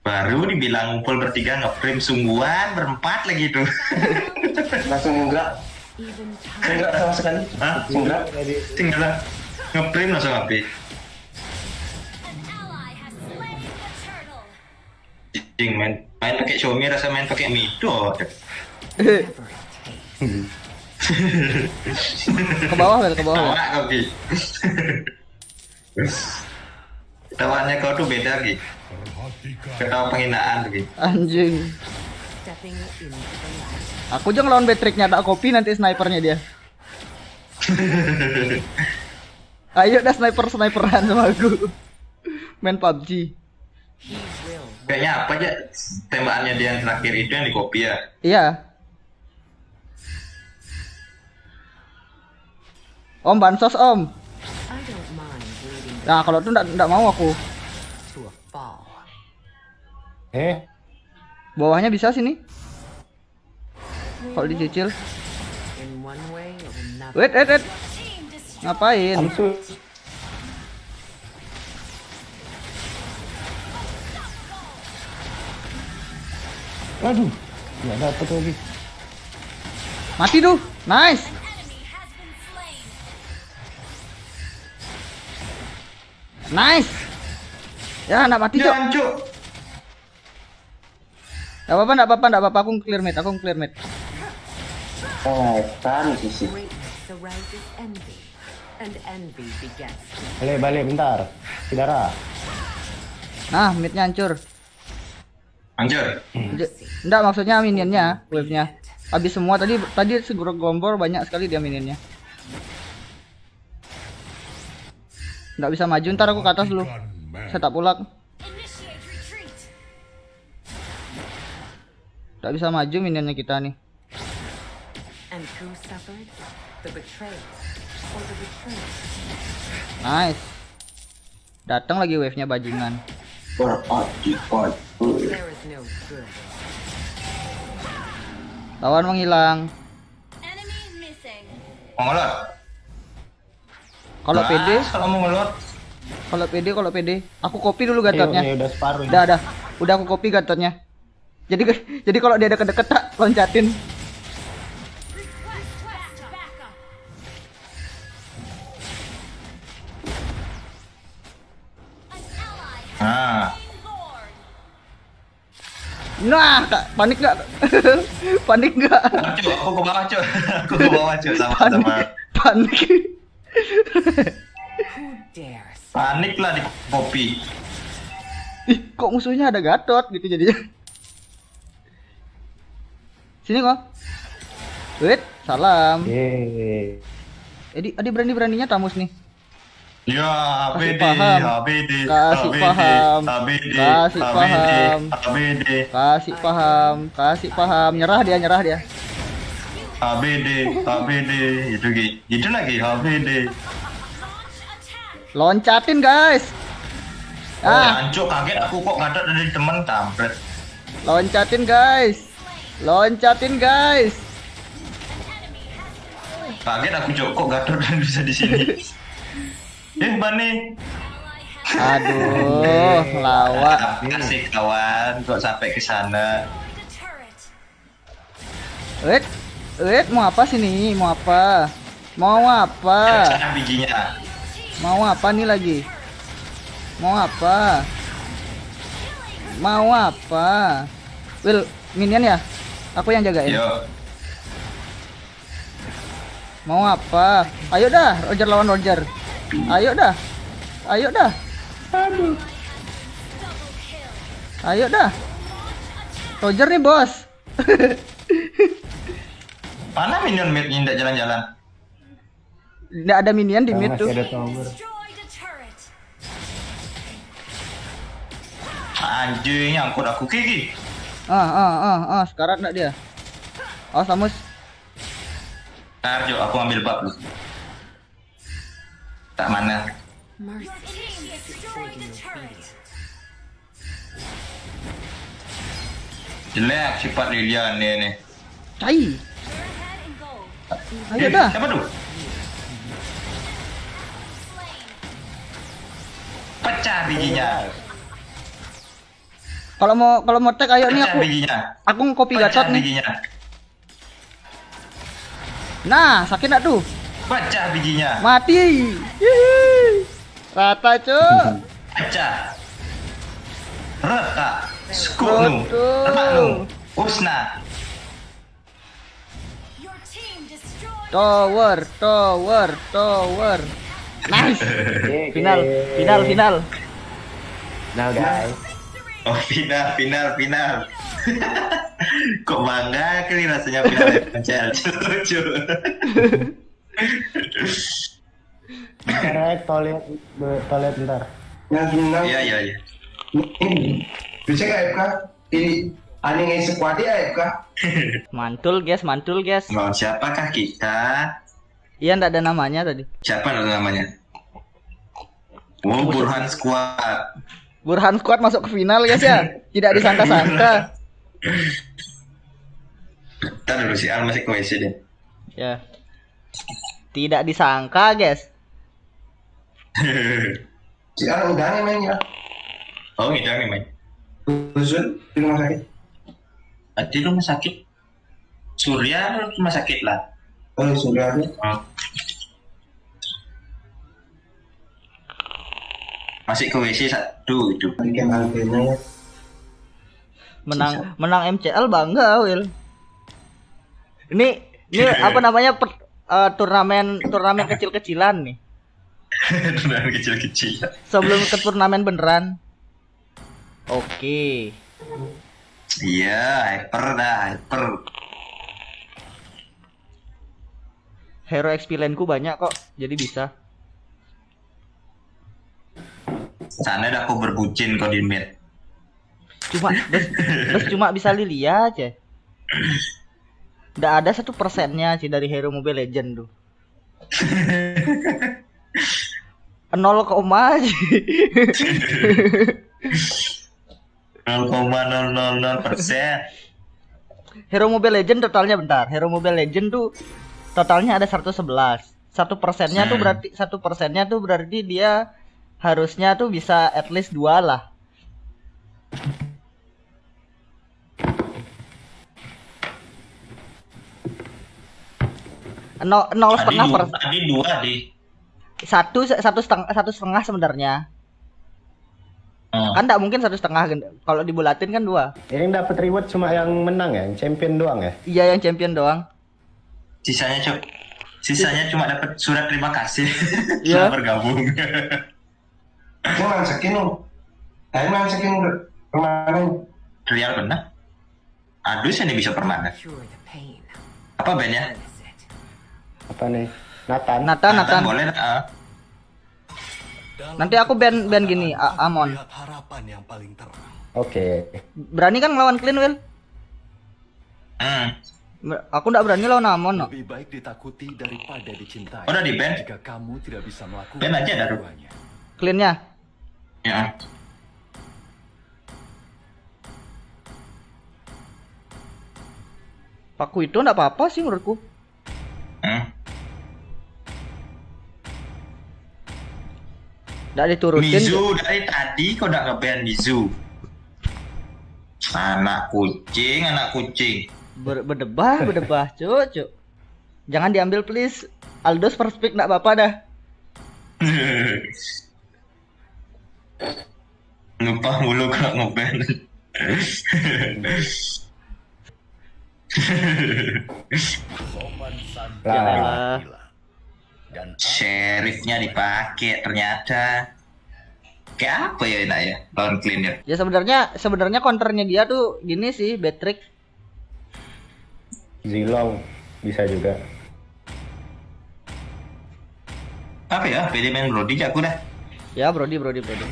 S2: Baru dibilang ngumpul bertiga ngeprint sungguhan berempat lagi tuh.
S8: Langsung
S6: time.
S8: Enggak sama sekali.
S2: Hah?
S8: Gerak.
S2: Tinggal ngeprint langsung api. Jing main main pakai Xiaomi rasa main pakai Mido.
S3: Ke bawah, ke bawah.
S2: Tawa kau Ki. Tawanya kau tuh beda Ki. Ketawa penghinaan tuh Ki.
S3: Anjing. Aku aja ngelawan Patricknya tak kopi nanti snipernya dia. Ayo dah sniper sniperan sama aku. Main PUBG.
S2: Kayaknya apa aja tembakannya dia yang terakhir itu yang di copy ya.
S3: Iya. Om bansos om. Nah kalau tuh ndak ndak mau aku.
S1: Eh,
S3: Bawahnya bisa sini. Kalau dicicil. Wait, wait, wait. Ngapain?
S1: Aduh, nggak dapet lagi.
S3: Mati tuh. Nice. Nice. Ya, enggak mati, Cok. Enggak apa-apa, enggak apa-apa, enggak apa-apa. Aku clear mid, aku clear mid.
S8: Sisi.
S1: Balik, balik bentar. Saudara.
S3: Nah, midnya hancur.
S2: Hancur.
S3: Enggak maksudnya minionnya, wave-nya. Habis semua tadi tadi segera gombor banyak sekali dia minionnya. Enggak bisa maju, ntar aku ke atas dulu. Saya tak pulak. Enggak bisa maju minionnya kita nih.
S6: And who suffered? The betrayal or the betrayed?
S3: Nice. Datang lagi wave-nya bajingan. Lawan menghilang.
S7: Enemy missing.
S2: Mau ngelot?
S3: Kalau PD,
S2: Kalau mau ngelot.
S3: kalau PD, kalau PD, aku copy dulu gatotnya.
S1: ya udah.
S3: Udah, udah. Udah aku copy gatotnya. Jadi jadi kalau dia deket-deket tak loncatin.
S7: Has
S2: Nah.
S3: Nah, Kak, panik nggak? panik nggak?
S2: cuk, aku ke bawah cuk. Aku ke bawah cuk sama
S3: Panik.
S2: sama.
S3: Panik
S2: lah di kopi.
S3: Ih, kok musuhnya ada Gatot gitu jadinya. Sini kok. Wait, salam.
S1: Yeay.
S3: Edi, Adi berani-beraninya tamus nih.
S2: Ya,
S3: Kasih
S2: ABD,
S3: paham.
S2: ABD,
S3: Kasih
S2: ABD,
S3: paham.
S2: ABD,
S3: Kasih
S2: ABD,
S3: paham.
S2: ABD,
S3: Kasih paham, kasih paham. Nyerah dia, nyerah dia.
S2: ABD, ABD, itu gitu. Itu lagi ABD.
S3: Loncatin, guys.
S2: Oh,
S3: Ah,
S2: hancur kaget aku kok ngadat dari teman kampret.
S3: loncatin, guys. Loncatin, guys.
S2: Kaget aku cok kok gatot dan bisa di sini. eh, Bani.
S3: Aduh, lawak.
S2: Kasih kawan, kok sampai ke sana.
S3: Wait, wait, mau apa sini? Mau apa? Mau apa?
S2: Bijinya.
S3: Mau apa nih lagi? Mau apa? Mau apa? Will, minion ya? Aku yang jagain.
S2: Yo,
S3: Mau apa? Ayo dah, Roger lawan Roger. Ayo dah. Ayo dah. Ayo dah. Roger nih, Bos.
S2: mana minion mid ini tidak jalan-jalan?
S3: Nggak ada minion di mid tuh.
S1: ada tower.
S2: Anjing, angkut aku kiki.
S3: Ah, ah, ah, ah, sekarang enggak dia. Oh, Samus.
S2: Ntar Jo, aku ambil bab lu. Tak mana. Jelek sifat Lilian ni ni.
S3: Cai. Ayo
S2: Eh,
S3: dah.
S2: Siapa tu? Pecah bijinya.
S3: Kalau mau kalau mau tag ayo nih aku aku ngopi gatot nih.
S2: bijinya.
S3: Nah, sakit enggak tuh?
S2: Pecah bijinya.
S3: Mati. Hihi. Rata, Cuk.
S2: Pecah. Reta. Skunu. Termaknu. Usna.
S3: Tower, tower, tower. Nice. Final, final, final.
S1: Final guys.
S2: Oh final, final, final. Kok bangga kali rasanya final MCL. Lucu.
S1: Bentar ya, toilet, toilet bentar.
S8: Yang final.
S2: Iya, iya, iya.
S8: Bisa nggak AFK? Ini aneh nggak sekuat dia AFK?
S3: Mantul, guys, mantul, guys.
S2: Lawan siapakah kita?
S3: Iya, enggak ada namanya tadi.
S2: Siapa namanya? Oh, Burhan Squad.
S3: Burhan Squad masuk ke final, guys ya. Tidak disangka-sangka.
S2: Ntar dulu si Al masih ke WC deh.
S3: Ya. Tidak disangka, guys.
S8: Si Al udah nih main ya.
S2: oh ngidang nih main
S8: Khusus di rumah sakit.
S2: Ah, di rumah sakit Surya rumah sakit lah
S8: Oh ada.
S2: Oh. Masih ke WC satu itu
S8: ya.
S3: Menang menang MCL bangga, Will. Ini ini apa namanya per- eh, turnamen turnamen kecil-kecilan nih.
S2: Beneran kecil-kecil
S3: Sebelum ke turnamen beneran. Oke.
S2: iya hyper dah hyper
S3: Hero XP lane-ku banyak kok, jadi bisa.
S2: Sana dah aku berbucin kau di mid
S3: Cuma bes cuma bisa Lilia aja. Nggak ada satu persennya sih dari Hero Mobile Legend tuh. Nol koma aja.
S2: 0,000 persen
S3: Hero Mobile Legend totalnya bentar. Hero Mobile Legend tuh totalnya ada 111. Satu persennya tuh
S2: Hmm.
S3: berarti satu persennya tuh berarti dia harusnya tuh bisa at least dua lah. Nol, nol setengah per
S2: tadi dua di
S3: satu satu setengah satu setengah sebenarnya
S2: oh.
S3: kan tidak mungkin satu setengah kalau dibulatin kan dua
S1: Ini yang dapat reward cuma yang menang ya, yang champion doang ya.
S3: iya yang champion doang
S2: sisanya cok sisanya cuma dapat surat terima kasih
S3: Iya.
S2: setelah bergabung
S8: Ini main skin loh. Ayo main skin kemarin.
S2: real benar aduh saya bisa permanen apa bandnya.
S1: Apa nih? Nathan.
S3: Nathan Nathan
S2: boleh ah.
S3: nanti aku ban ban gini A- Amon
S4: Lihat harapan yang paling terang.
S1: Oke.
S3: berani kan ngelawan Clean Will
S2: hmm.
S3: Aku nggak berani lawan Amon no.
S4: Lebih baik ditakuti daripada dicintai.
S2: Udah di-ban?
S4: Jika kamu tidak bisa melakukan
S2: Ban aja, Daru.
S4: keduanya.
S3: Cleannya
S2: ya.
S3: Paku itu nggak apa-apa sih menurutku. Nggak diturutin
S2: Mizu dari tadi kau udah ngeban Mizu? Anak kucing anak kucing.
S3: Ber- berdebah berdebah cuk cuk. Jangan diambil please. Aldos first pick nggak apa-apa dah
S2: lupa mulu kalau ngeban
S1: Lah.
S4: Dan
S2: sheriffnya dipakai ternyata. Kayak apa ya enak ya lawan cleaner?
S3: Ya sebenarnya sebenarnya counternya dia tuh gini sih Betrick
S1: Zilong bisa juga.
S2: apa ya PD main Brody aku dah
S3: ya Brody Brody Brody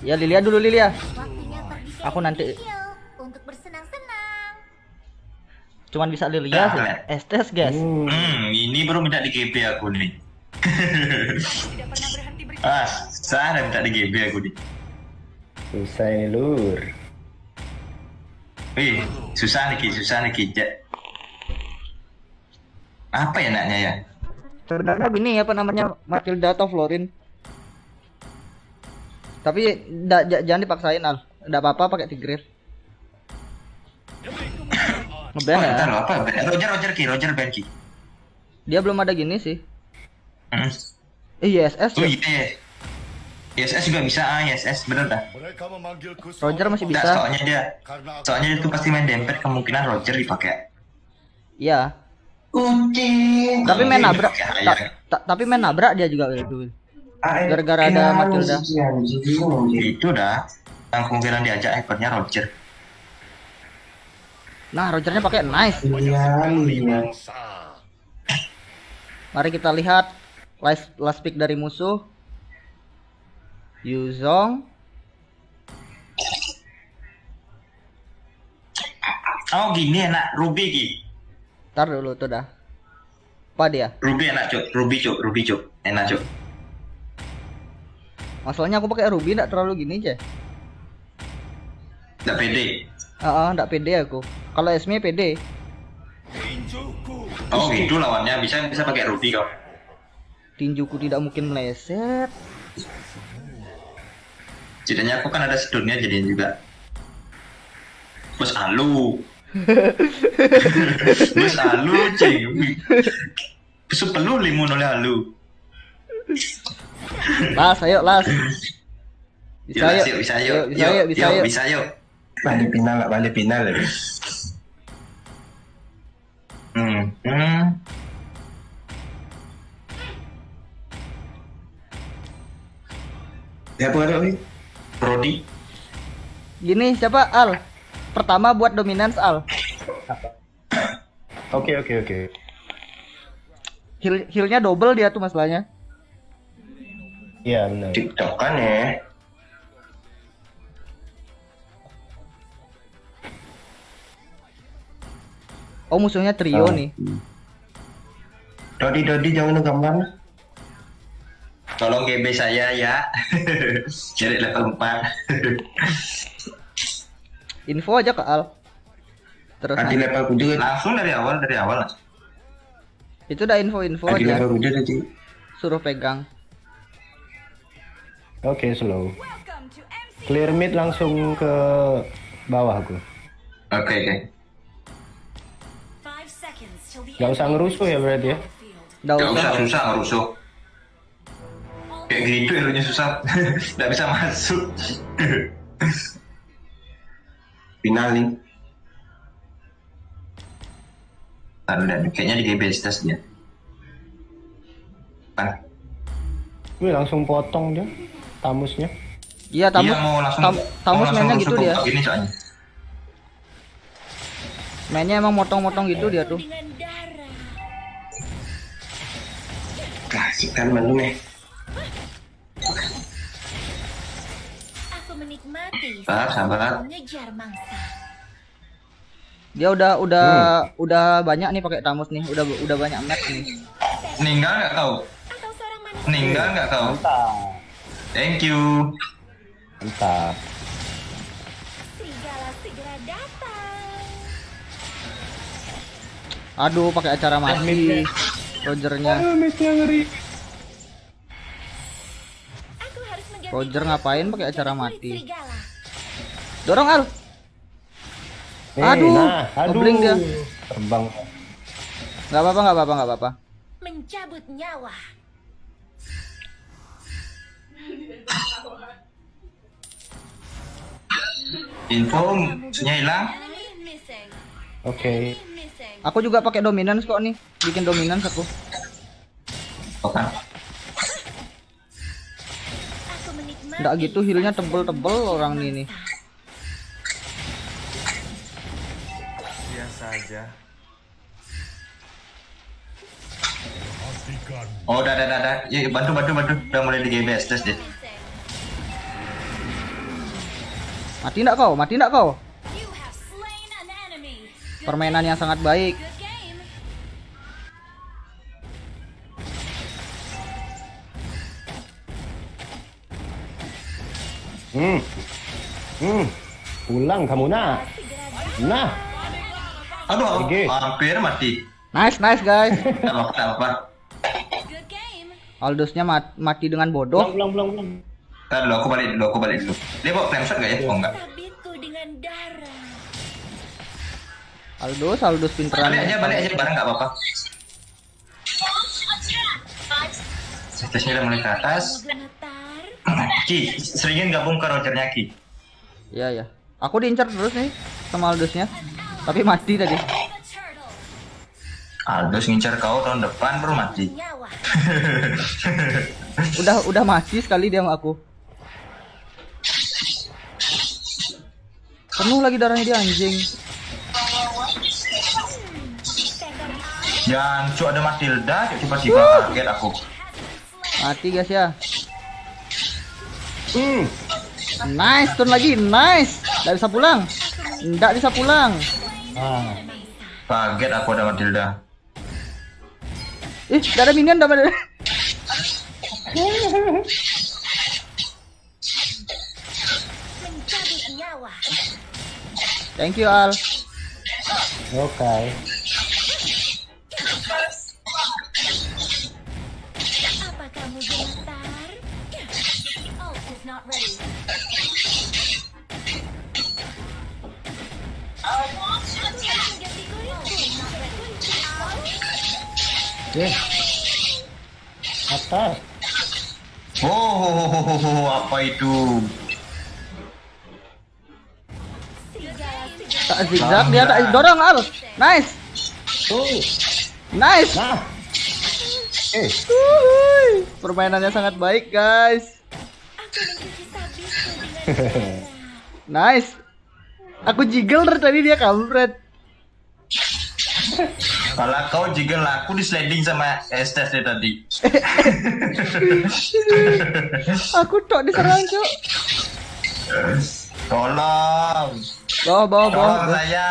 S3: ya Lilia dulu Lilia
S7: Waktunya pergi ke
S3: Aku nanti-
S7: untuk bersenang-senang.
S3: cuman bisa Lilia sih
S2: Ah.
S3: Estes guys
S1: Hmm.
S2: ini baru minta di GB aku nih
S6: Tidak pernah berhenti berjuang.
S2: ah saya minta di GB aku nih
S1: Susah ini lur.
S2: Wih, susah nih Ki, susah nih Apa ya enaknya ya?
S3: sebenarnya gini apa namanya Matilda atau Florin tapi da- ja- jangan dipaksain al nggak apa-apa pakai Tigreal ngeban
S2: bentar
S3: ya
S2: apa? Roger, Roger Ki, Roger Ben Ki.
S3: dia belum ada gini sih
S2: Hmm.
S3: eh ISS
S2: Oh
S3: ya
S2: iya. ISS juga bisa, ah ISS, bener dah.
S3: Roger masih
S2: Nggak,
S3: bisa
S2: soalnya dia, soalnya dia tuh pasti main dempet, kemungkinan Roger dipakai.
S3: iya
S8: Kucing.
S3: tapi main nabrak ta- ta- tapi main nabrak dia juga itu
S8: AFK
S3: Gara-gara ada Matilda.
S8: si anjing, anjing.
S2: Itu dah. Yang kemungkinan diajak hypernya Roger.
S3: nah Rogernya pakai nice
S8: Iya, iya.
S4: bangsa.
S3: mari kita lihat last last pick dari musuh Yuzong
S2: Oh gini enak, Ruby Ki.
S3: Ntar dulu tuh dah apa dia
S2: Ruby enak cuk, Ruby cuk, Ruby cuk, enak cuk.
S3: Masalahnya aku pakai Ruby nggak terlalu gini aja
S2: Nggak pede.
S3: Ah, ah, nggak pede aku kalau Esme pede.
S2: Oh gitu lawannya bisa bisa pakai Ruby kau.
S3: Tinjuku tidak mungkin meleset.
S2: Setidaknya aku kan ada sedurnya jadinya juga. Bos alu. Bos alu cing. Sepelu limun oleh alu.
S3: Las, ayo las. Bisa
S2: Yuk, bisa yuk.
S3: Bisa yuk, bisa yuk.
S2: bisa yuk.
S8: Balik final lah, balik final lah.
S2: Hmm. hmm.
S8: Ya apa ada oi?
S2: Rodi.
S3: Gini siapa Al? Pertama buat dominance Al.
S1: Oke oke oke.
S3: Heal healnya double dia tuh masalahnya.
S1: Iya benar.
S8: TikTok kan ya.
S3: Oh musuhnya trio
S1: Oh.
S3: nih.
S8: Dodi Dodi jangan gambar.
S2: Tolong GB saya ya. Jadi level 4.
S3: Info aja ke Al. Terus
S8: Adi level kudu.
S2: Langsung dari awal dari awal. lah.
S3: itu udah info-info
S8: Adi
S3: aja.
S8: level kudu tadi.
S3: Suruh pegang.
S1: Oke slow. Clear mid langsung ke bawah aku.
S2: Oke oke.
S7: Till the
S1: Gak usah ngerusuh ya berarti ya.
S2: Gak usah
S3: usah.
S2: susah nggak rusuh. Kayak gitu elunya susah. Nggak bisa masuk.
S8: Final nih.
S2: Taruh dan kayaknya di GB stas dia. Kan.
S1: Wih langsung potong dia tamusnya.
S3: Iya tamu
S2: Iya, mau langsung,
S3: tam- tamu
S2: mau langsung
S3: mainnya gitu dia.
S2: Ini soalnya.
S3: Mainnya emang motong-motong gitu dia tuh.
S7: Dengan darah.
S8: Klasik kan malu nih.
S7: Aku menikmati
S2: Sabar, sabar.
S7: mengejar mangsa.
S3: Dia udah udah udah banyak nih pakai tamus nih. Udah udah banyak match nih.
S2: Ninggal nggak
S7: manusia
S2: Ninggal nggak?
S1: Mantap.
S2: Thank you.
S1: Mantap.
S7: serigala segera datang.
S3: Aduh pakai acara mati. Rogernya.
S7: Aku harus mengganti
S3: Roger ngapain pakai acara mati? Dorong Al.
S1: Eh,
S3: Aduh,
S1: nah, aduh.
S3: dia.
S1: Terbang.
S3: Nggak apa-apa nggak apa-apa nggak apa-apa.
S7: Mencabut nyawa.
S2: Info musuhnya hilang.
S1: Oke.
S7: Missing.
S3: Aku juga pakai dominance kok nih. Bikin dominance aku.
S2: Oke.
S7: Aku menikmati
S3: Nggak gitu healnya tebel-tebel orang ini nih.
S9: Biasa aja.
S2: Oh, udah, udah, udah, udah. Yuk, bantu, bantu, bantu. Udah mulai di GB stas deh.
S3: Mati nggak kau? Mati nggak kau? Permainan yang sangat baik.
S1: Hmm. Hmm. Pulang kamu nah. Nah.
S2: Aduh,
S1: Oke.
S2: hampir mati.
S3: Nice nice guys.
S2: Gak apa-apa,
S3: Aldusnya mat- mati dengan bodoh.
S1: Pulang pulang pulang.
S2: Ntar dulu, aku balik dulu, aku balik dulu. Dia bawa flame shot gak ya? Oh, enggak.
S7: Sabitku dengan darah.
S3: Aldus Aldus pinteran.
S2: Balik aja, balik aja bareng gak apa-apa. Statusnya udah mulai ke atas. Ki, seringin gabung ke Rogernya Ki.
S3: Iya ya. Aku diincar terus nih sama Aldusnya. Tapi mati tadi.
S2: Aldous ngincar kau tahun depan baru mati.
S3: Udah udah mati sekali dia sama aku. Penuh lagi darahnya dia anjing.
S2: Jancu ada Matilda, tiba-tiba kaget aku.
S3: Mati guys ya.
S1: Hmm.
S3: Nice, turun lagi. Nice. Nggak bisa pulang. Nggak bisa pulang.
S1: Ah.
S2: Kaget aku ada Matilda.
S3: Ih, nggak ada minion, nggak ada. Thank you Al.
S1: Oke. Eh. Atas.
S2: Oh, ho, ho, ho, ho, ho, apa itu?
S3: Tak zigzag dia tak dorong al. Nice.
S1: Tuh.
S3: Nice.
S1: Nah. Eh,
S3: Uhuy. Permainannya sangat baik, guys. Nice. Aku jiggle tadi dia kampret.
S2: Kalau kau juga laku di sliding sama Estes deh tadi.
S3: Aku tok diserang, Cuk.
S2: Tolong,
S3: Bawah, bawah, bawah.
S2: tolong saya.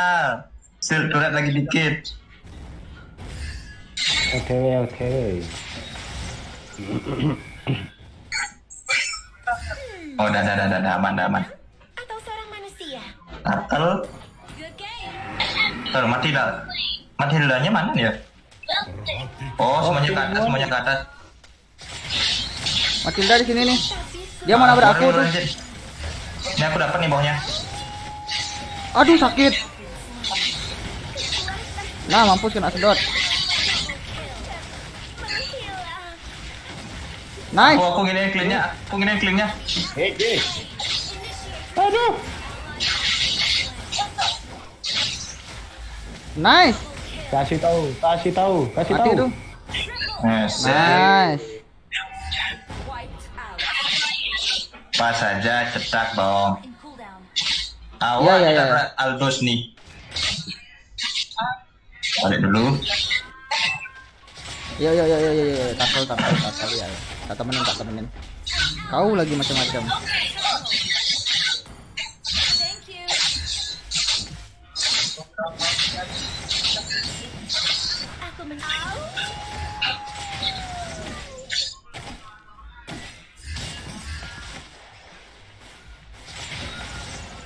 S2: Sil turret lagi dikit.
S1: oke oke.
S2: Oh, dah, dah, dah, dah, dah, aman, dah, aman.
S7: Atau seorang manusia? Game.
S2: turtle mati dah. Mati dahnya mana ya? Oh, semuanya ke atas, semuanya ke atas.
S3: Matilda di sini nih. Dia mau nabrak aku tuh.
S2: Ini aku dapat nih bawahnya.
S3: Aduh sakit. Nah mampus kena sedot. Nice.
S2: Oh, aku gini cleannya, aku gini cleannya.
S1: Eh, eh. Aduh.
S3: Nice.
S1: Kasih tahu, kasih tahu, kasih
S3: Mati
S1: tahu.
S3: Nice.
S6: Out.
S2: Pas saja cetak dong. Awal
S3: Iya, iya,
S2: kita
S3: iya.
S2: Aldos nih. Balik dulu.
S3: Yo yo yo yo yo yo. Tackle tackle tackle ya. Tak temenin tak temenin. Kau lagi macam-macam.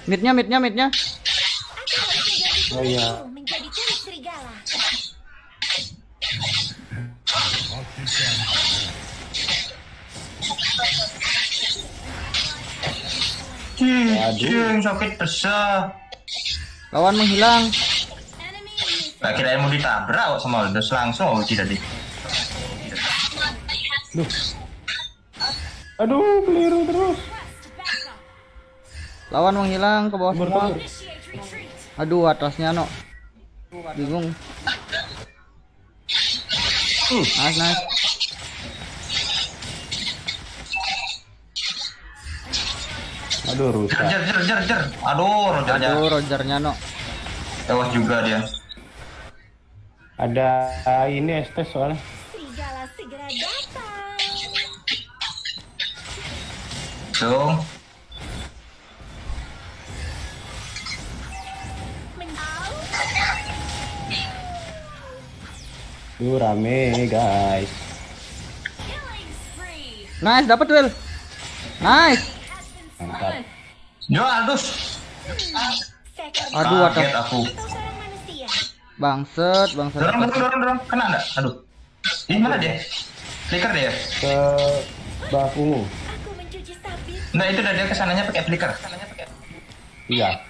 S3: Midnya midnya midnya.
S1: Oh iya. Waduh.
S2: cing, sakit besar.
S3: Lawan menghilang.
S2: Gak kira mau ditabrak kok sama Aldos langsung oh tidak di.
S1: Aduh, keliru terus.
S3: Lawan menghilang ke bawah semua. Aduh atasnya no. Bingung. Nice nice.
S1: Aduh, rusak.
S2: Jer, jer, jer, jer. Aduh, rogernya.
S3: Aduh Rogernya no.
S2: Tewas juga dia.
S1: Ada ini estes soalnya.
S7: Serigala segera datang.
S2: Dong.
S1: Duh, rame guys.
S3: Nice dapat duel. Nice.
S1: Mantap.
S2: Yo.
S7: Seekor
S3: Aduh.
S2: Kaget aku.
S3: Bangset bangset.
S2: Dorong, dorong, dorong, dorong. Kena enggak? Aduh. Ih, mana dia? Flicker dia.
S1: Ke
S7: sabit.
S2: Nah, itu dah dia ke sananya pakai flicker. Ke sananya pakai.
S1: Iya.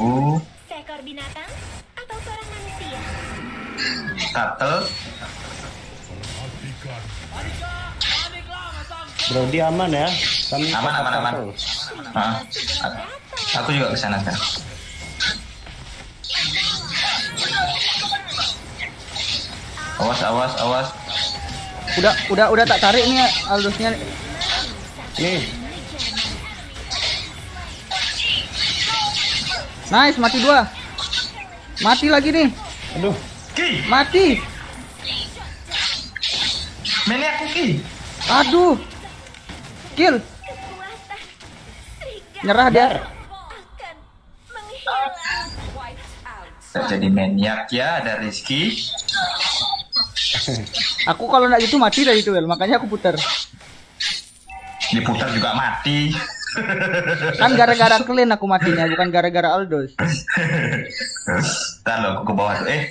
S2: Uh,
S7: Seekor binatang atau seorang manusia?
S2: turtle.
S1: Brody aman ya. Kami
S2: Aman, aman, aman. Ah, aku juga ke sana kan. Awas, awas, awas.
S3: Udah udah udah tak tarik nih Aldosnya.
S1: Nih,
S3: Nice mati dua. Mati lagi nih.
S1: aduh.
S2: Ki,
S3: Mati.
S2: mainnya aku ki.
S3: Aduh. Kill. Nyerah dia.
S7: akan menghilang.
S6: Wiped out.
S2: Tak jadi maniak ya, ada Rizky.
S3: Aku kalau nggak gitu mati dari duel, makanya aku putar.
S2: Diputar juga mati.
S3: Kan gara-gara clean aku matinya, bukan gara-gara Aldos.
S2: Ntar lo, aku ke bawah tuh. Eh,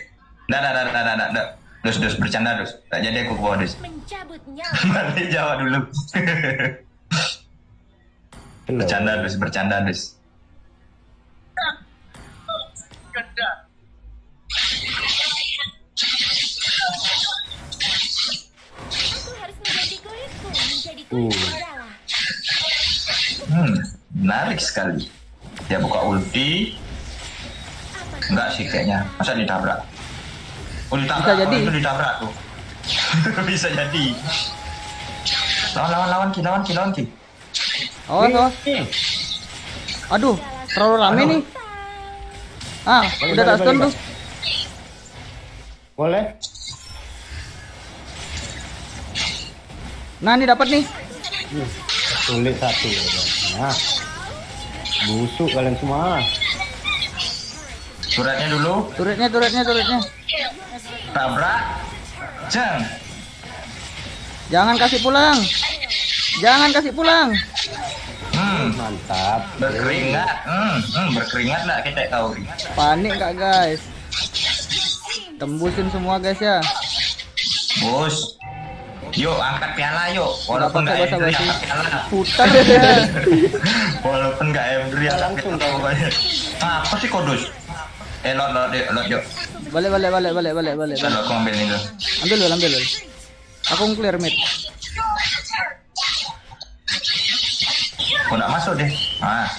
S2: Nggak, nggak, nggak, nggak, nggak, nggak. Dus, dus, bercanda, dus. Tak jadi aku ke bawah,
S5: nyawa.
S2: Balik Jawa dulu. bercanda, dus, bercanda, dus.
S5: Aku harus mengganti kulitku menjadi
S1: Uh.
S5: kulit.
S2: Menarik sekali. Dia buka ulti. Enggak sih kayaknya. Masa ditabrak? Oh, ditabrak.
S3: Bisa jadi.
S2: Oh, itu ditabrak tuh. Bisa jadi. Lawan, lawan, lawan, ki, lawan, ki, lawan, ki.
S3: Oh, oh. Aduh, terlalu rame nih. Ah,
S1: Balik,
S3: udah tak stun tuh.
S1: Boleh?
S3: Nah, ini dapat nih.
S1: Sulit satu. Nah. Busuk kalian semua.
S2: Suratnya dulu,
S3: Turretnya, turretnya, turretnya.
S2: tabrak. Jeng.
S3: Jangan kasih pulang. Jangan kasih pulang.
S2: Hmm,
S1: Mantap.
S2: berkeringat. Hmm, hmm, berkeringat lah kita tahu.
S3: Panik kak guys. Tembusin semua guys ya.
S2: Bos. Yuk, angkat piala yuk. Walaupun
S3: Nggak
S2: Embry, angkat piala.
S3: Putar ya.
S2: Walaupun nggak Embry, angkat piala pokoknya. Ah, apa sih kodus? Eh, lot, lot, yuk, lot, yuk.
S3: Balik, balik, balik, balik, balik, balik.
S2: Lalu aku ambil ini dulu.
S3: Ambil dulu, ambil dulu. Aku clear mid.
S2: Aku nggak masuk deh. Ah,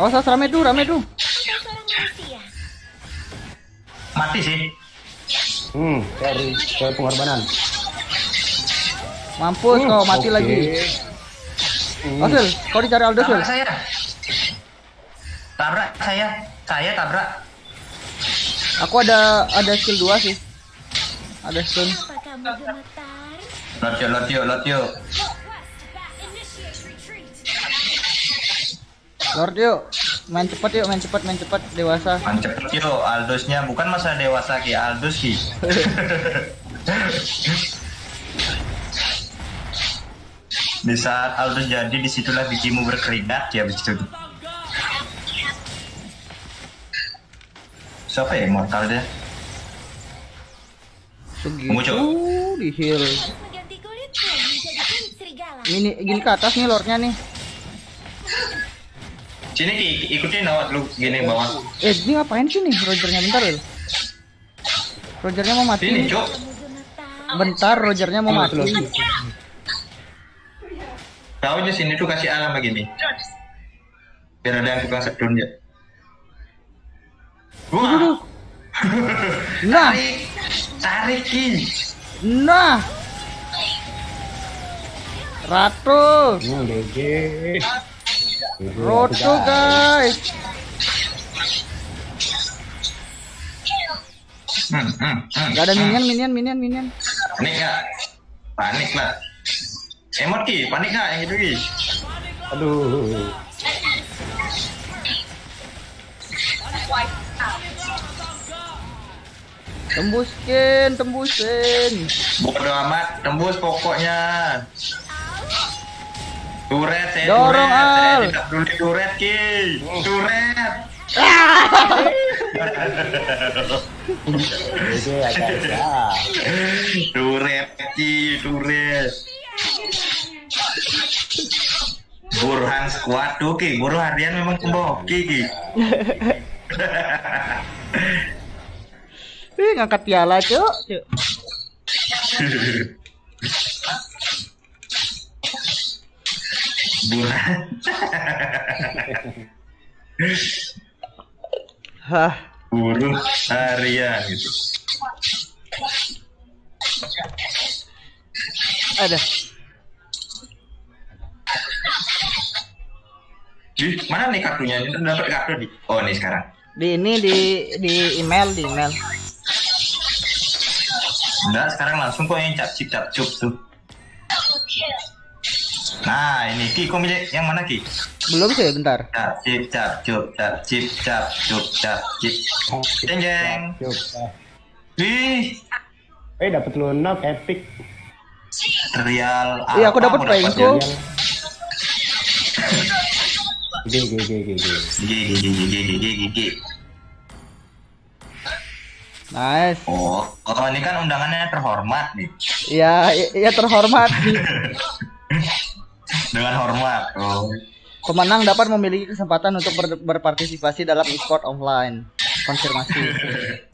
S3: Awas, awas, rame tuh, rame tuh.
S2: Mati sih.
S1: Hmm, cari ke pengorbanan.
S3: Mampus
S1: Hmm,
S3: kau mati
S1: oke.
S3: lagi.
S1: Hmm.
S3: Asil, kau dicari Aldo.
S2: Tabrak saya. Tabrak saya. Saya tabrak.
S3: Aku ada ada skill 2 sih. Ada stun.
S2: Yuk.
S7: Initiate retreat.
S3: Lord yuk. Main cepat yuk, main cepat, main cepat dewasa.
S2: Mancep yuk, Aldosnya bukan masa dewasa ki, Aldos ki. di saat Aldos jadi di situlah bijimu berkeringat ya begitu. Siapa ya immortal dia?
S3: Segitu
S2: Cok.
S3: di heal. Ini gini ke atas nih lordnya nih.
S2: Sini ki, ikutin awat lu gini bawah.
S3: Eh, ini ngapain sih nih Rogernya bentar ya? Rogernya mau mati.
S2: Sini cok.
S3: Bentar, Rogernya mau mati.
S2: Tahu aja sini tuh kasih alam begini. Biar ada yang tukang sedun ya. Wah,
S3: Nah,
S2: tarik, tarik ki.
S3: nah. Ratu,
S1: Hmm, GG,
S3: Roto guys.
S2: Hmm, hmm, hmm.
S3: Gak ada minion, minion, minion, minion.
S2: Panik nggak? Panik lah. Emot ki, panik nggak yang itu ki?
S1: Aduh.
S3: Tembuskin, tembusin.
S2: Bodoh amat, tembus pokoknya. Turet, saya
S3: Dorong,
S2: turet, saya
S3: Al.
S2: tidak peduli turet ki,
S1: ya.
S2: Turet ki, turet. Burhan squad tuh ki, buruh harian memang kemboki ki.
S3: Ih, ngangkat piala, Cuk. Cuk. Hah.
S2: buruh harian gitu.
S3: Ada.
S2: Ih, mana nih kartunya? Ini dapat kartu di. Oh, nih sekarang.
S3: Di ini di di email, di email.
S2: Enggak, sekarang langsung kok yang cap cip cap cup tuh. Nah, ini Ki, kok milih yang mana Ki?
S3: Belum sih, bentar.
S2: Cap cip cap cup, cap cip cap cup, cap cip. Jeng jeng. Wih,
S1: Eh dapat lunak epic.
S2: real.
S3: Iya, aku dapat Pengko.
S1: GG GG.
S2: Gigi gigi gigi gigi gigi.
S3: Nice.
S2: Oh, oh ini kan undangannya terhormat nih.
S3: Ya, ya terhormat.
S2: Dengan hormat. Oh.
S3: Pemenang dapat memiliki kesempatan untuk ber- berpartisipasi dalam e-sport offline. Konfirmasi.